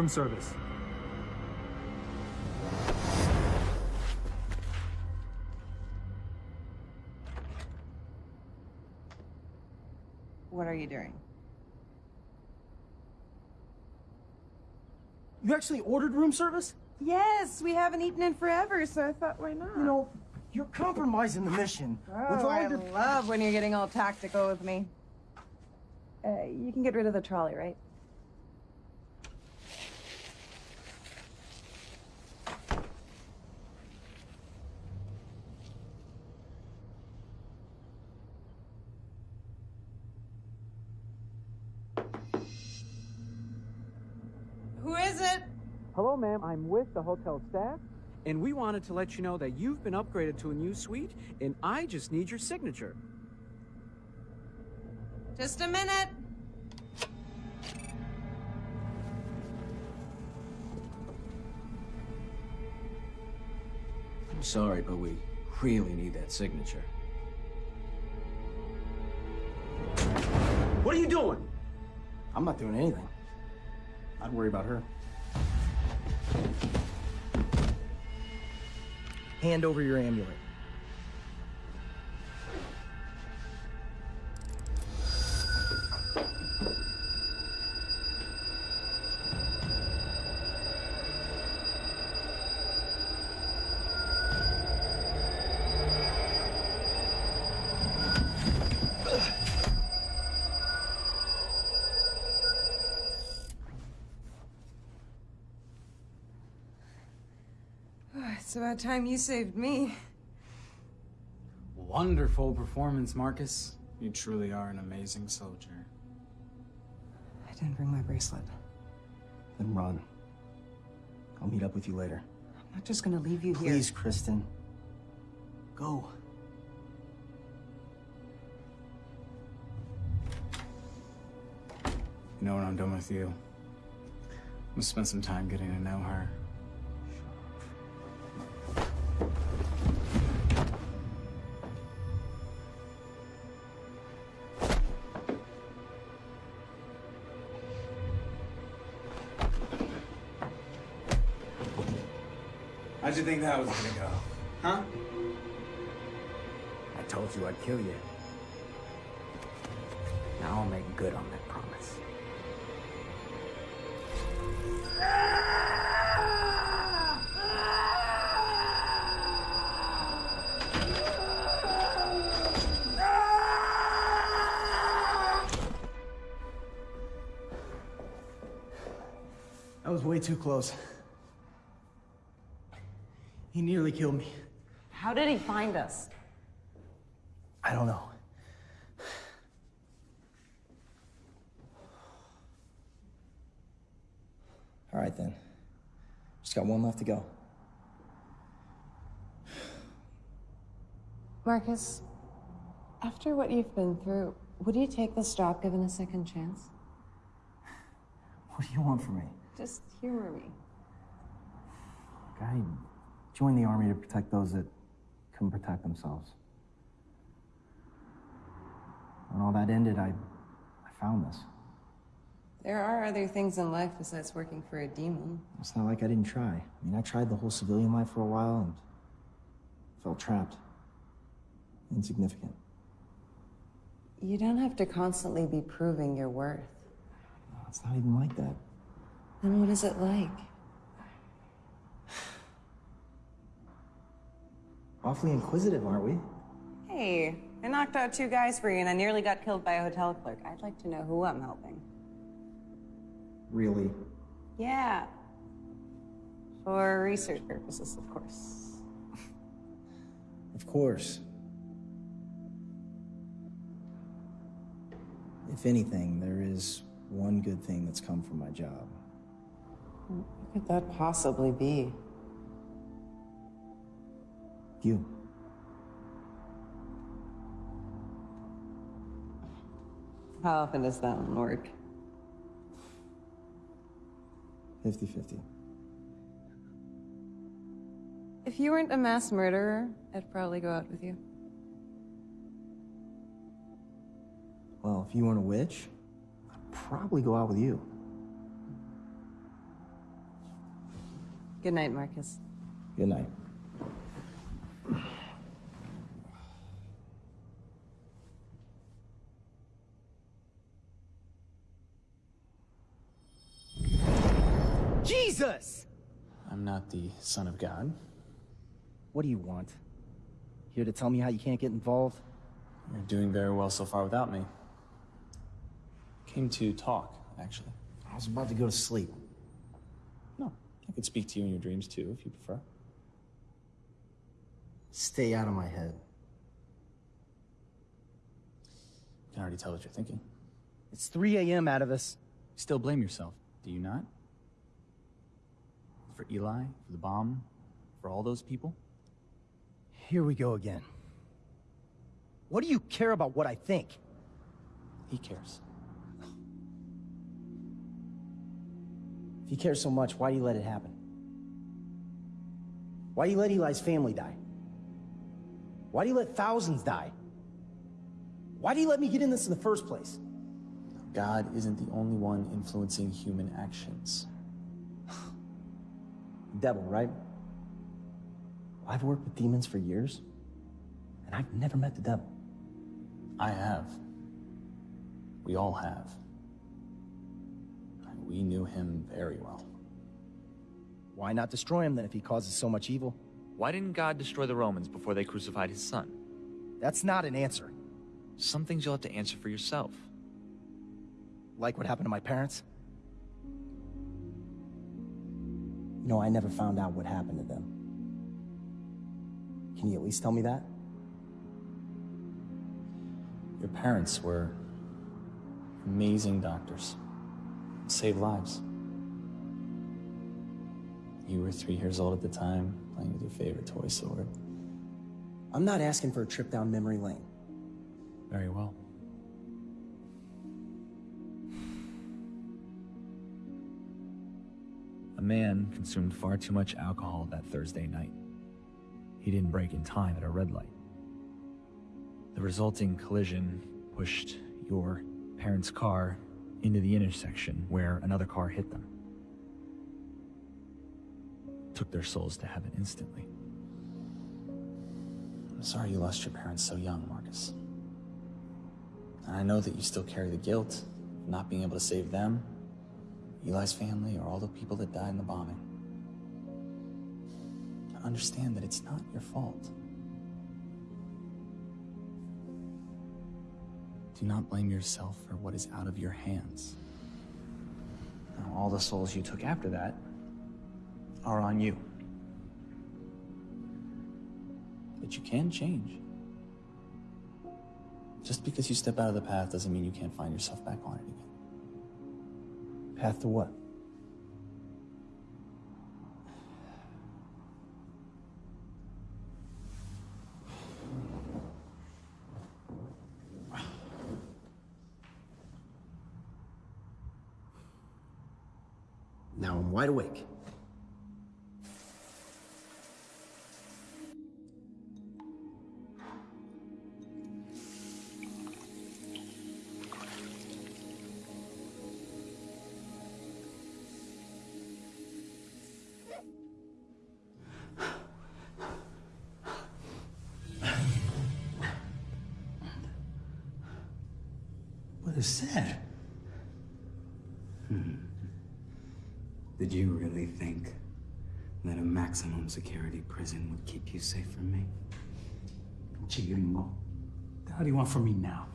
Room service. What are you doing? You actually ordered room service? Yes, we haven't eaten in forever, so I thought, why not? You know, you're compromising the mission. Oh, with all I your... love when you're getting all tactical with me. Uh, you can get rid of the trolley, right? I'm with the hotel staff, and we wanted to let you know that you've been upgraded to a new suite, and I just need your signature. Just a minute. I'm sorry, but we really need that signature. What are you doing? I'm not doing anything. I'd worry about her. Hand over your amulet. It's about time you saved me. Wonderful performance, Marcus. You truly are an amazing soldier. I didn't bring my bracelet. Then run. I'll meet up with you later. I'm not just gonna leave you here. Please, Kristen. Go. You know when I'm done with you, I'm gonna spend some time getting to know her. You think that was gonna go? Huh? I told you I'd kill you. Now I'll make good on that promise. That was way too close. He nearly killed me. How did he find us? I don't know. All right, then. Just got one left to go. Marcus, after what you've been through, would you take this job given a second chance? What do you want from me? Just humor me. I joined the army to protect those that couldn't protect themselves. When all that ended, I, I found this. There are other things in life besides working for a demon. It's not like I didn't try. I mean, I tried the whole civilian life for a while, and Felt trapped. Insignificant. You don't have to constantly be proving your worth. It's not even like that. Then what is it like? Awfully inquisitive, aren't we? Hey, I knocked out two guys for you and I nearly got killed by a hotel clerk. I'd like to know who I'm helping. Really? Yeah. For research purposes, of course. Of course. If anything, there is one good thing that's come from my job. What could that possibly be? You. How often does that one work? 50 50. If you weren't a mass murderer, I'd probably go out with you. Well, if you weren't a witch, I'd probably go out with you. Good night, Marcus. Good night. Jesus! I'm not the son of God. What do you want? Here to tell me how you can't get involved? You're doing very well so far without me. Came to talk, actually. I was about to go to sleep. No, I could speak to you in your dreams too, if you prefer. Stay out of my head. I can already tell what you're thinking. It's 3 a.m. out of us. Still blame yourself, do you not? For Eli, for the bomb, for all those people? Here we go again. What do you care about what I think? He cares. If you care so much, why do you let it happen? Why do you let Eli's family die? Why do you let thousands die? Why do you let me get in this in the first place? God isn't the only one influencing human actions. Devil, right? I've worked with demons for years, and I've never met the devil. I have. We all have. And we knew him very well. Why not destroy him then if he causes so much evil? Why didn't God destroy the Romans before they crucified his son? That's not an answer. Some things you'll have to answer for yourself. Like what happened to my parents? You know, I never found out what happened to them. Can you at least tell me that? Your parents were amazing doctors. Saved lives. You were three years old at the time, playing with your favorite toy sword. I'm not asking for a trip down memory lane. Very well. Man consumed far too much alcohol that Thursday night. He didn't brake in time at a red light. The resulting collision pushed your parents' car into the intersection where another car hit them. Took their souls to heaven instantly. I'm sorry you lost your parents so young, Marcus. And I know that you still carry the guilt of not being able to save them, Eli's family, or all the people that died in the bombing. Understand that it's not your fault. Do not blame yourself for what is out of your hands. Now, all the souls you took after that are on you. But you can change. Just because you step out of the path doesn't mean you can't find yourself back on it again. Path to what? Now I'm wide awake. Maximum security prison would keep you safe from me? Che gringo. What do you want from me now?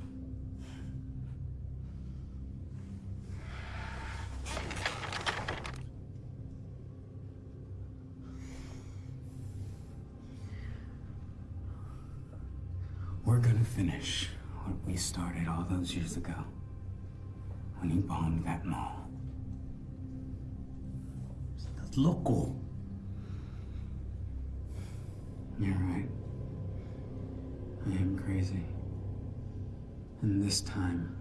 We're gonna finish what we started all those years ago when he bombed that mall. Loco. You're right. I am crazy. And this time,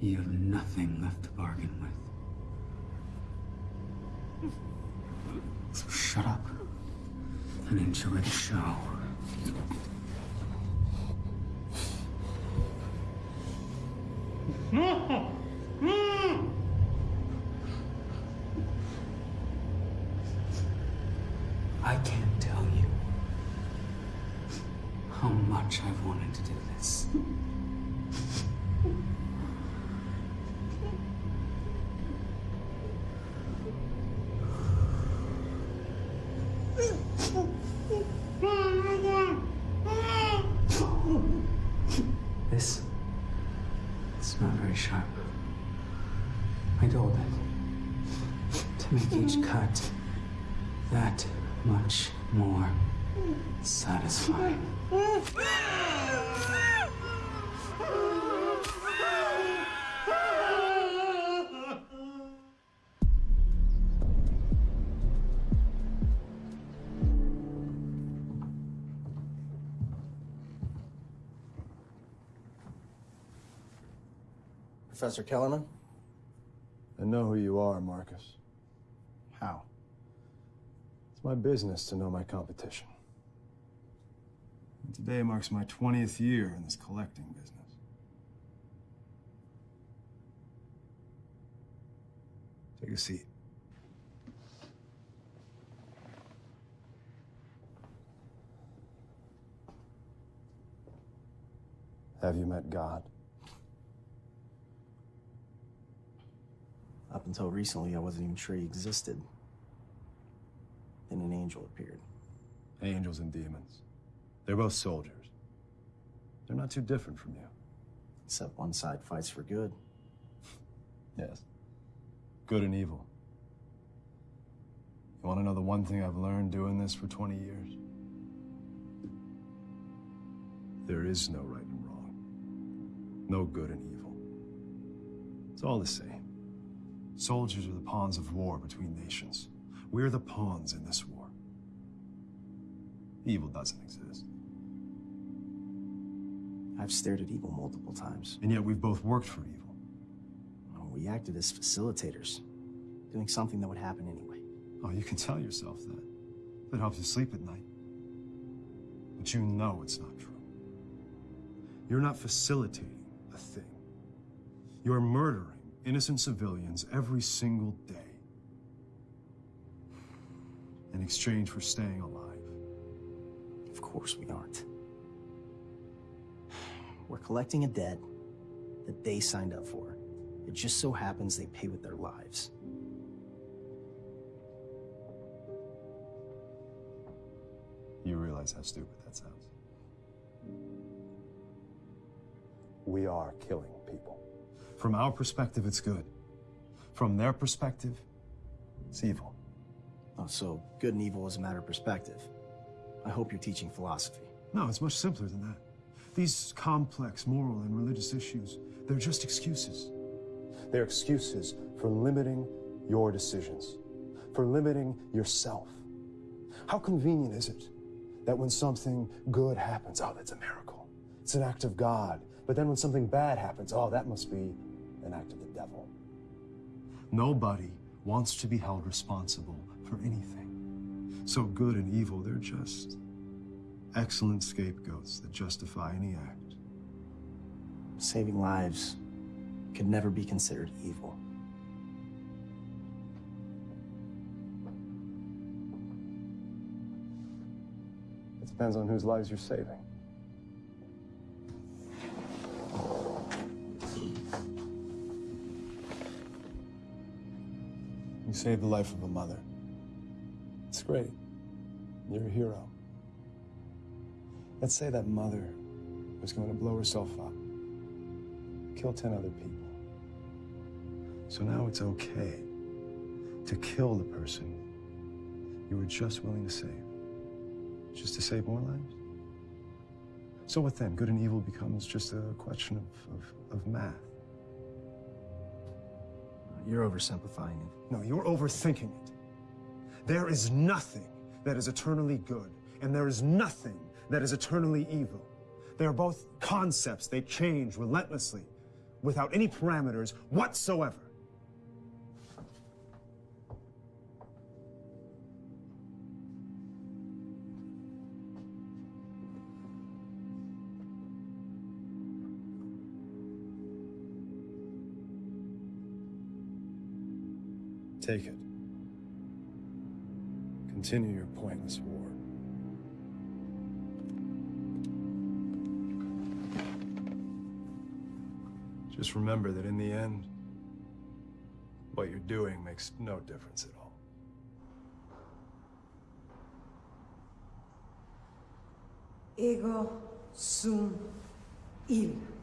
you have nothing left to bargain with. So shut up and enjoy the show. Professor Kellerman? I know who you are, Marcus. How? It's my business to know my competition. And today marks my 20th year in this collecting business. Take a seat. Have you met God? Up until recently, I wasn't even sure he existed. Then an angel appeared. Angels and demons. They're both soldiers. They're not too different from you. Except one side fights for good. Yes. Good and evil. You want to know the one thing I've learned doing this for 20 years? There is no right and wrong. No good and evil. It's all the same. Soldiers are the pawns of war between nations. We're the pawns in this war. Evil doesn't exist. I've stared at evil multiple times. And yet we've both worked for evil. We acted as facilitators, doing something that would happen anyway. Oh, you can tell yourself that. That helps you sleep at night. But you know it's not true. You're not facilitating a thing. You're murdering innocent civilians every single day in exchange for staying alive. Of course we aren't. We're collecting a debt that they signed up for. It just so happens they pay with their lives. You realize how stupid that sounds. We are killing people. From our perspective, it's good. From their perspective, it's evil. Oh, so good and evil is a matter of perspective. I hope you're teaching philosophy. No, it's much simpler than that. These complex moral and religious issues, they're just excuses. They're excuses for limiting your decisions, for limiting yourself. How convenient is it that when something good happens, oh, that's a miracle. It's an act of God. But then when something bad happens, oh, that must be an act of the devil. Nobody wants to be held responsible for anything. So good and evil, they're just excellent scapegoats that justify any act. Saving lives could never be considered evil. It depends on whose lives you're saving. Saved the life of a mother. It's great. You're a hero. Let's say that mother was going to blow herself up, kill 10 other people. So now it's okay to kill the person you were just willing to save. Just to save more lives? So what then? Good and evil becomes just a question of, of, of math. You're oversimplifying it. No, you're overthinking it. There is nothing that is eternally good, and there is nothing that is eternally evil. They are both concepts. They change relentlessly, without any parameters whatsoever. Take it. Continue your pointless war. Just remember that in the end, what you're doing makes no difference at all. Ego sum il.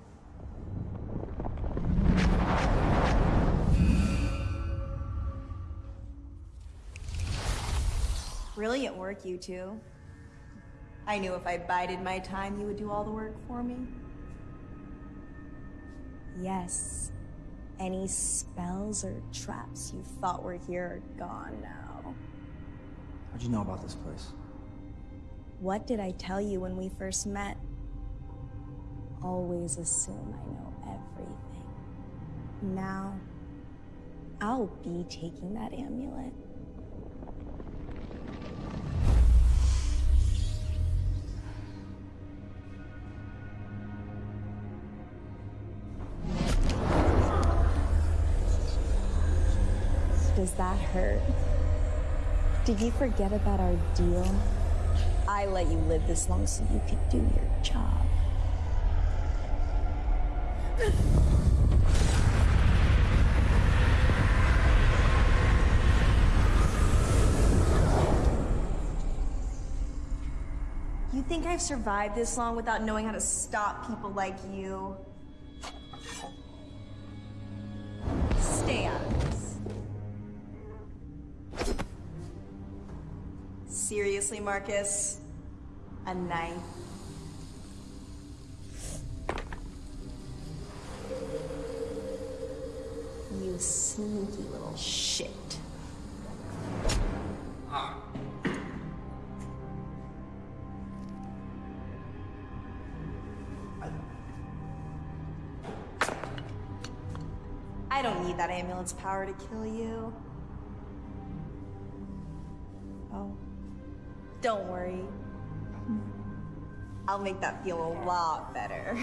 Brilliant work, you two. I knew if I bided my time, you would do all the work for me. Yes. Any spells or traps you thought were here are gone now. How'd you know about this place? What did I tell you when we first met? Always assume I know everything. Now, I'll be taking that amulet. That hurt? Did you forget about our deal? I let you live this long so you could do your job. You think I've survived this long without knowing how to stop people like you? Seriously, Marcus? A knife? You sneaky little shit. I don't need that ambulance power to kill you. Oh. Don't worry. I'll make that feel a lot better.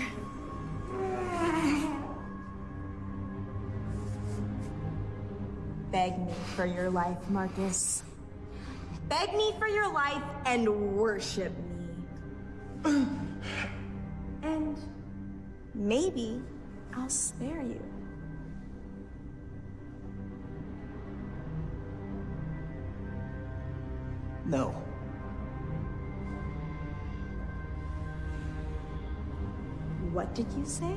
Beg me for your life, Marcus. Beg me for your life and worship me. and maybe I'll spare you. No. What did you say?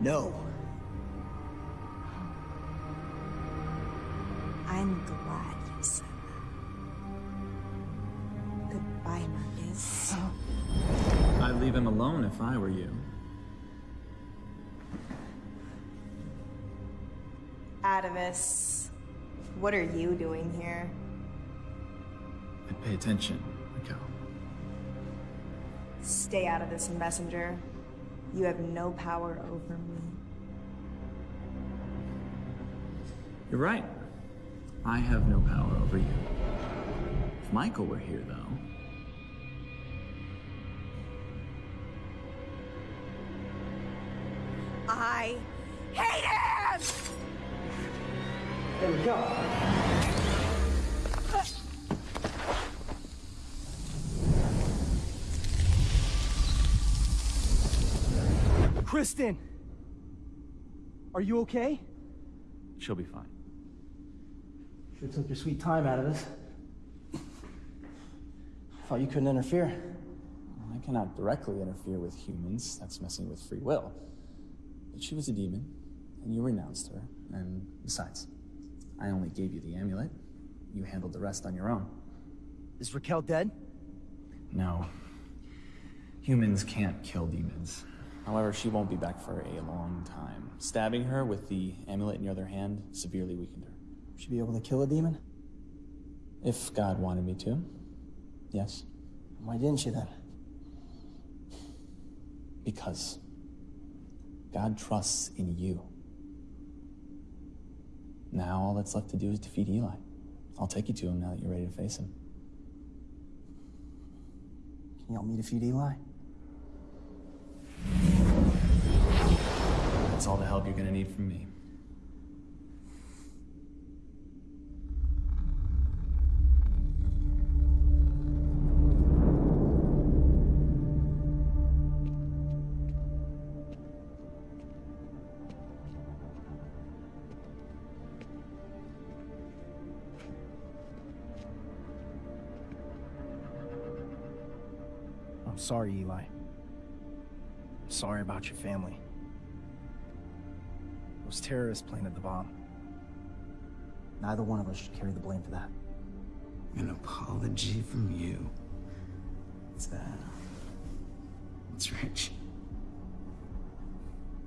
No. What are you doing here? I'd pay attention, Raquel. Stay out of this, messenger. You have no power over me. You're right. I have no power over you. If Michael were here, though, There we go. Kristen! Are you okay? She'll be fine. Sure took your sweet time out of this. Thought you couldn't interfere. I cannot directly interfere with humans. That's messing with free will. But she was a demon, and you renounced her, and besides, I only gave you the amulet. You handled the rest on your own. Is Raquel dead? No. Humans can't kill demons. However, she won't be back for a long time. Stabbing her with the amulet in your other hand severely weakened her. Should be able to kill a demon? If God wanted me to, yes. Why didn't she then? Because God trusts in you. Now all that's left to do is defeat Eli. I'll take you to him now that you're ready to face him. Can you help me defeat Eli? That's all the help you're gonna need from me. Sorry, Eli. I'm sorry about your family. Those terrorists planted the bomb. Neither one of us should carry the blame for that. An apology from you. It's that? It's rich.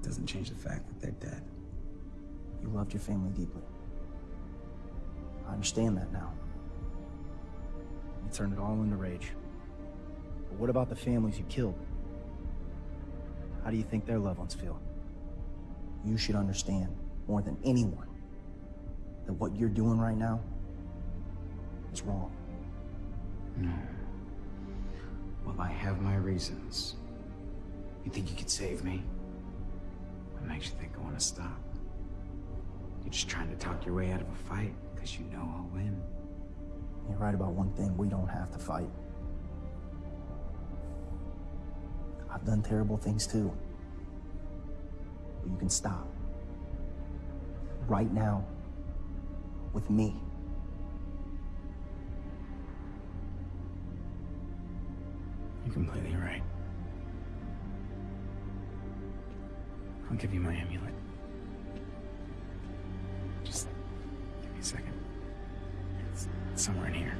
Doesn't change the fact that they're dead. You loved your family deeply. I understand that now. You turned it all into rage. But what about the families you killed? How do you think their loved ones feel? You should understand, more than anyone, that what you're doing right now is wrong. No. Well, I have my reasons. You think you could save me? What makes you think I want to stop? You're just trying to talk your way out of a fight because you know I'll win. You're right about one thing, we don't have to fight. Done terrible things too. But you can stop. Right now. With me. You're completely right. I'll give you my amulet. Just give me a second. It's somewhere in here.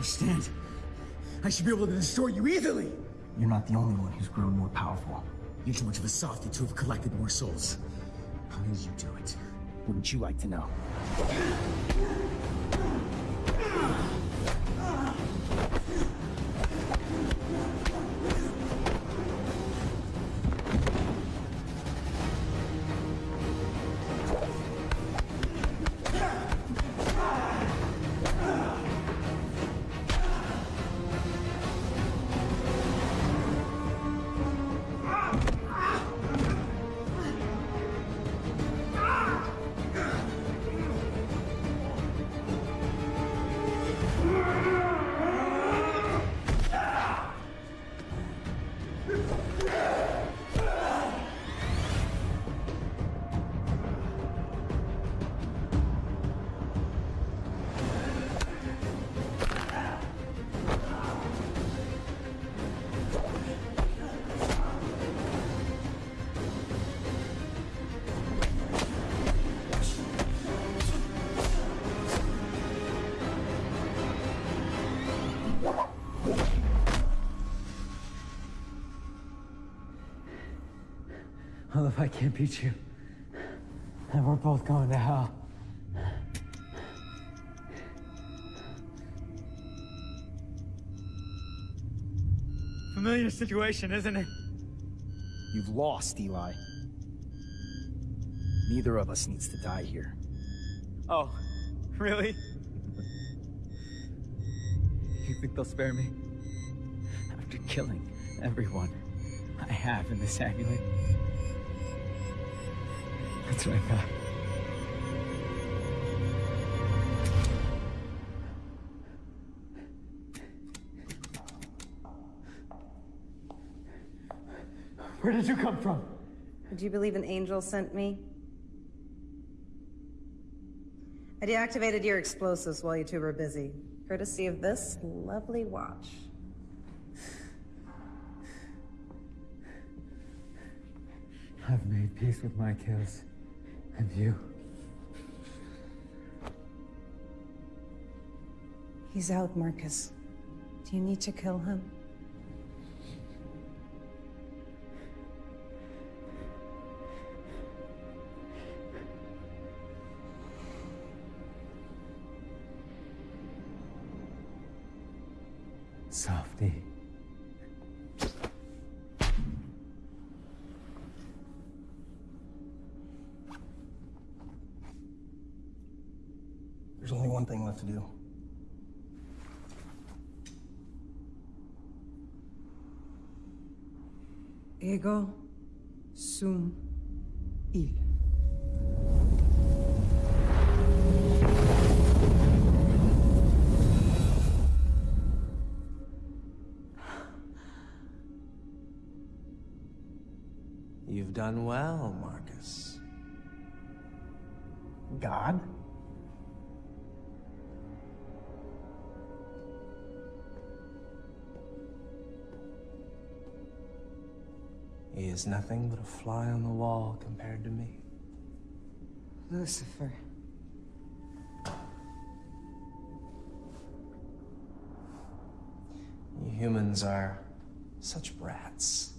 Understand. I should be able to destroy you easily. You're not the only one who's grown more powerful. You're too much of a softy to have collected more souls. How did you do it? Wouldn't you like to know? If I can't beat you, then we're both going to hell. Familiar situation, isn't it? You've lost, Eli. Neither of us needs to die here. Oh, really? You think they'll spare me? After killing everyone I have in this amulet? That's what I thought. Where did you come from? Would you believe an angel sent me? I deactivated your explosives while you two were busy, courtesy of this lovely watch. I've made peace with my kills. And you? He's out, Marcus. Do you need to kill him? Softy. To do. Ego sum il. You've done well, Marcus. Is nothing but a fly on the wall compared to me. Lucifer. You humans are such brats.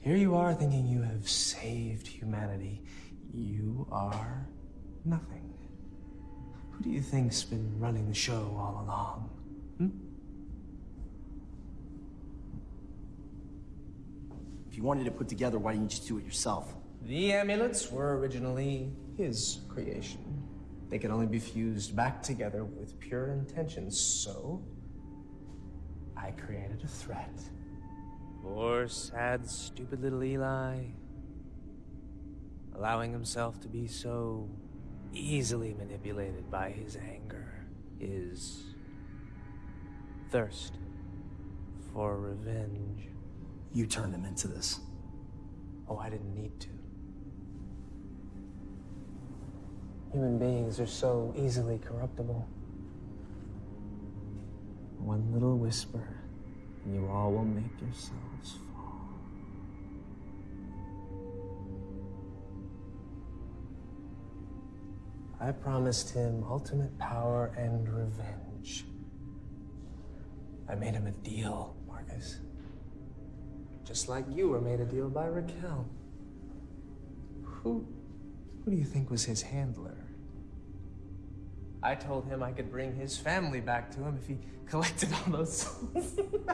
Here you are thinking you have saved humanity. You are nothing. Who do you think's been running the show all along? Hmm? If you wanted it put together, why didn't you just do it yourself? The amulets were originally his creation. They could only be fused back together with pure intentions, so I created a threat. Poor, sad, stupid little Eli. Allowing himself to be so easily manipulated by his anger, his thirst for revenge. You turned him into this. Oh, I didn't need to. Human beings are so easily corruptible. One little whisper, and you all will make yourselves fall. I promised him ultimate power and revenge. I made him a deal, Marcus. Just like you were made a deal by Raquel. Who, who do you think was his handler? I told him I could bring his family back to him if he collected all those souls.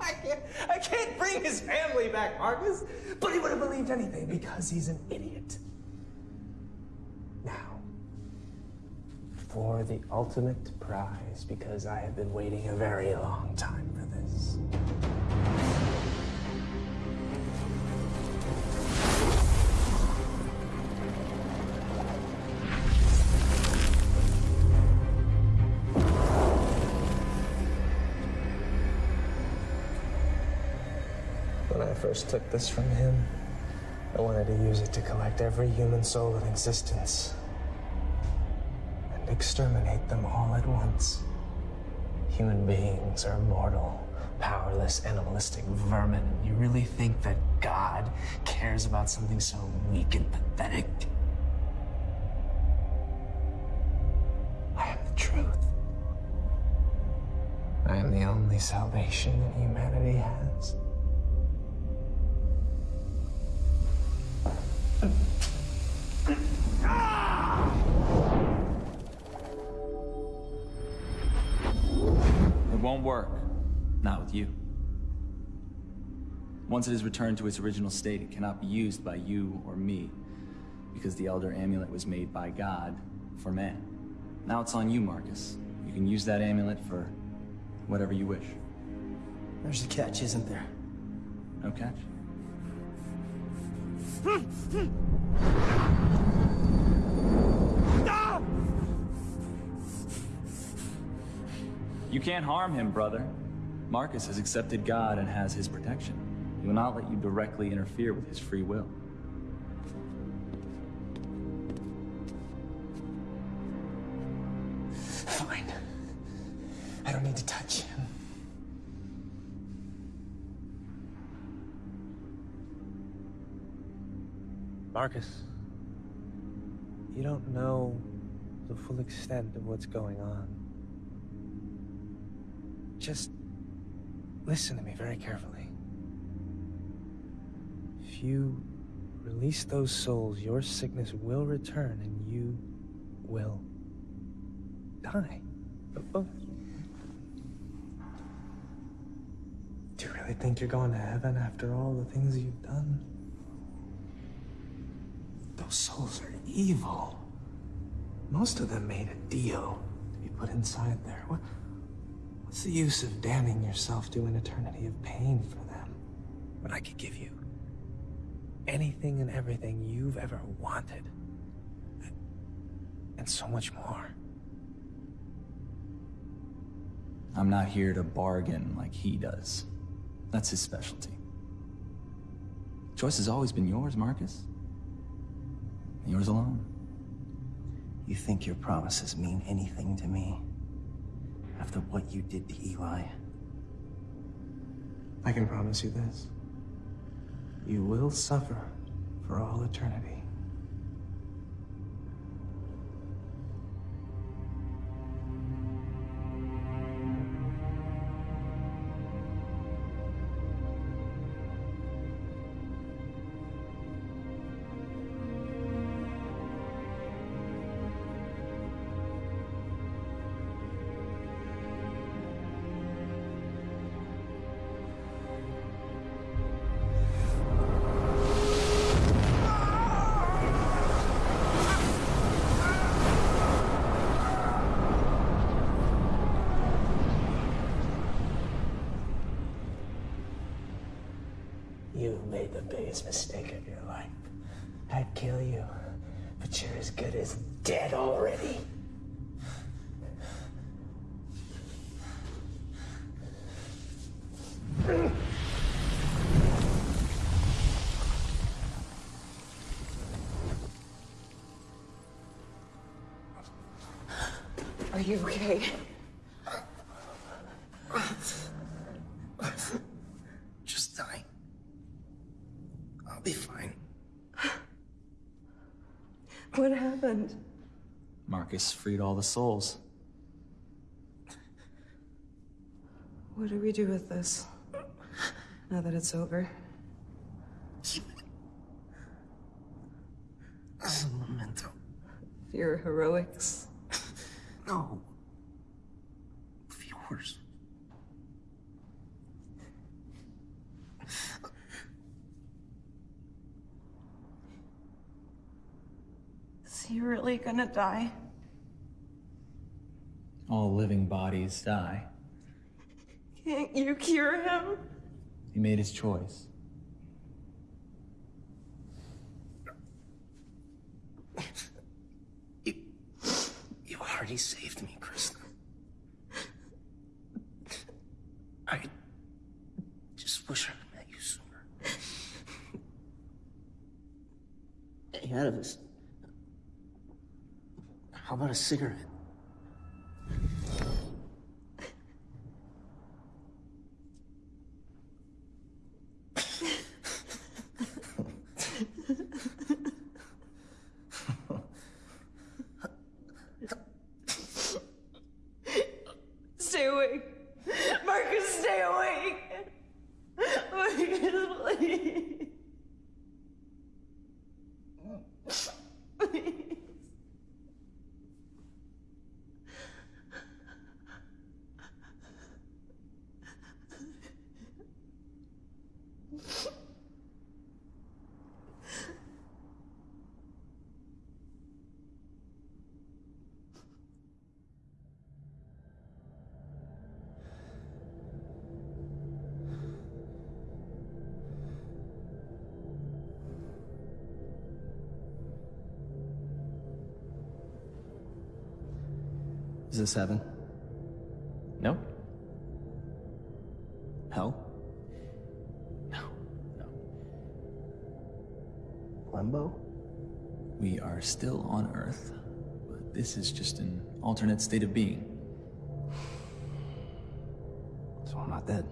I can't, I can't bring his family back, Marcus. But he would have believed anything because he's an idiot. For the ultimate prize, because I have been waiting a very long time for this. When I first took this from him, I wanted to use it to collect every human soul in existence exterminate them all at once. Human beings are mortal, powerless, animalistic vermin. You really think that God cares about something so weak and pathetic? I am the truth. I am the only salvation that humanity has. Won't work. Not with you. Once it is returned to its original state, it cannot be used by you or me. because the Elder Amulet was made by God for man. Now it's on you, Marcus. You can use that amulet for whatever you wish. There's a catch, isn't there? No catch? You can't harm him, brother. Marcus has accepted God and has his protection. He will not let you directly interfere with his free will. Fine. I don't need to touch him. Marcus, you don't know the full extent of what's going on. Just listen to me very carefully. If you release those souls, your sickness will return and you will die. Oh, oh, Do you really think you're going to heaven after all the things you've done? Those souls are evil. Most of them made a deal to be put inside there. What, what's the use of damning yourself to an eternity of pain for them? When I could give you anything and everything you've ever wanted. And so much more. I'm not here to bargain like he does. That's his specialty. Choice has always been yours, Marcus. Yours alone. You think your promises mean anything to me? After what you did to Eli? I can promise you this. You will suffer for all eternity. You okay? Just die. I'll be fine. What happened? Marcus freed all the souls. What do we do with this? Now that it's over. As a memento. Your heroics. No. Of yours. Is he really gonna die? All living bodies die. Can't you cure him? He made his choice. You saved me, Krista. I just wish I'd met you sooner. Hey, Atavis. How about a cigarette? Is this heaven? No? Hell? Limbo? We are still on Earth, but this is just an alternate state of being. So I'm not dead.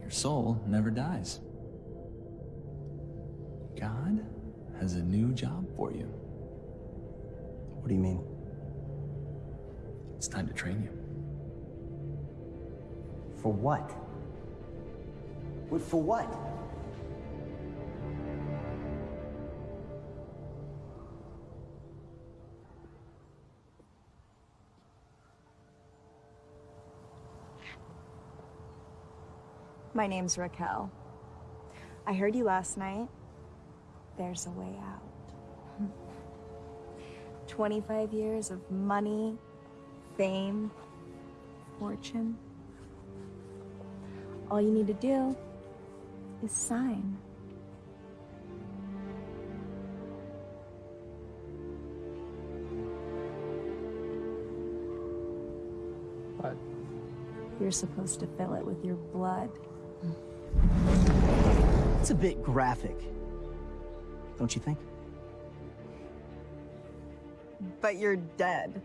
Your soul never dies. God has a new job for you. What do you mean? It's time to train you. For what? What for what? My name's Raquel. I heard you last night. There's a way out. 25 years of money, fame, fortune. All you need to do is sign. What? You're supposed to fill it with your blood. It's a bit graphic. Don't you think? But you're dead.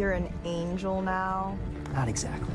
You're an angel now. Not exactly.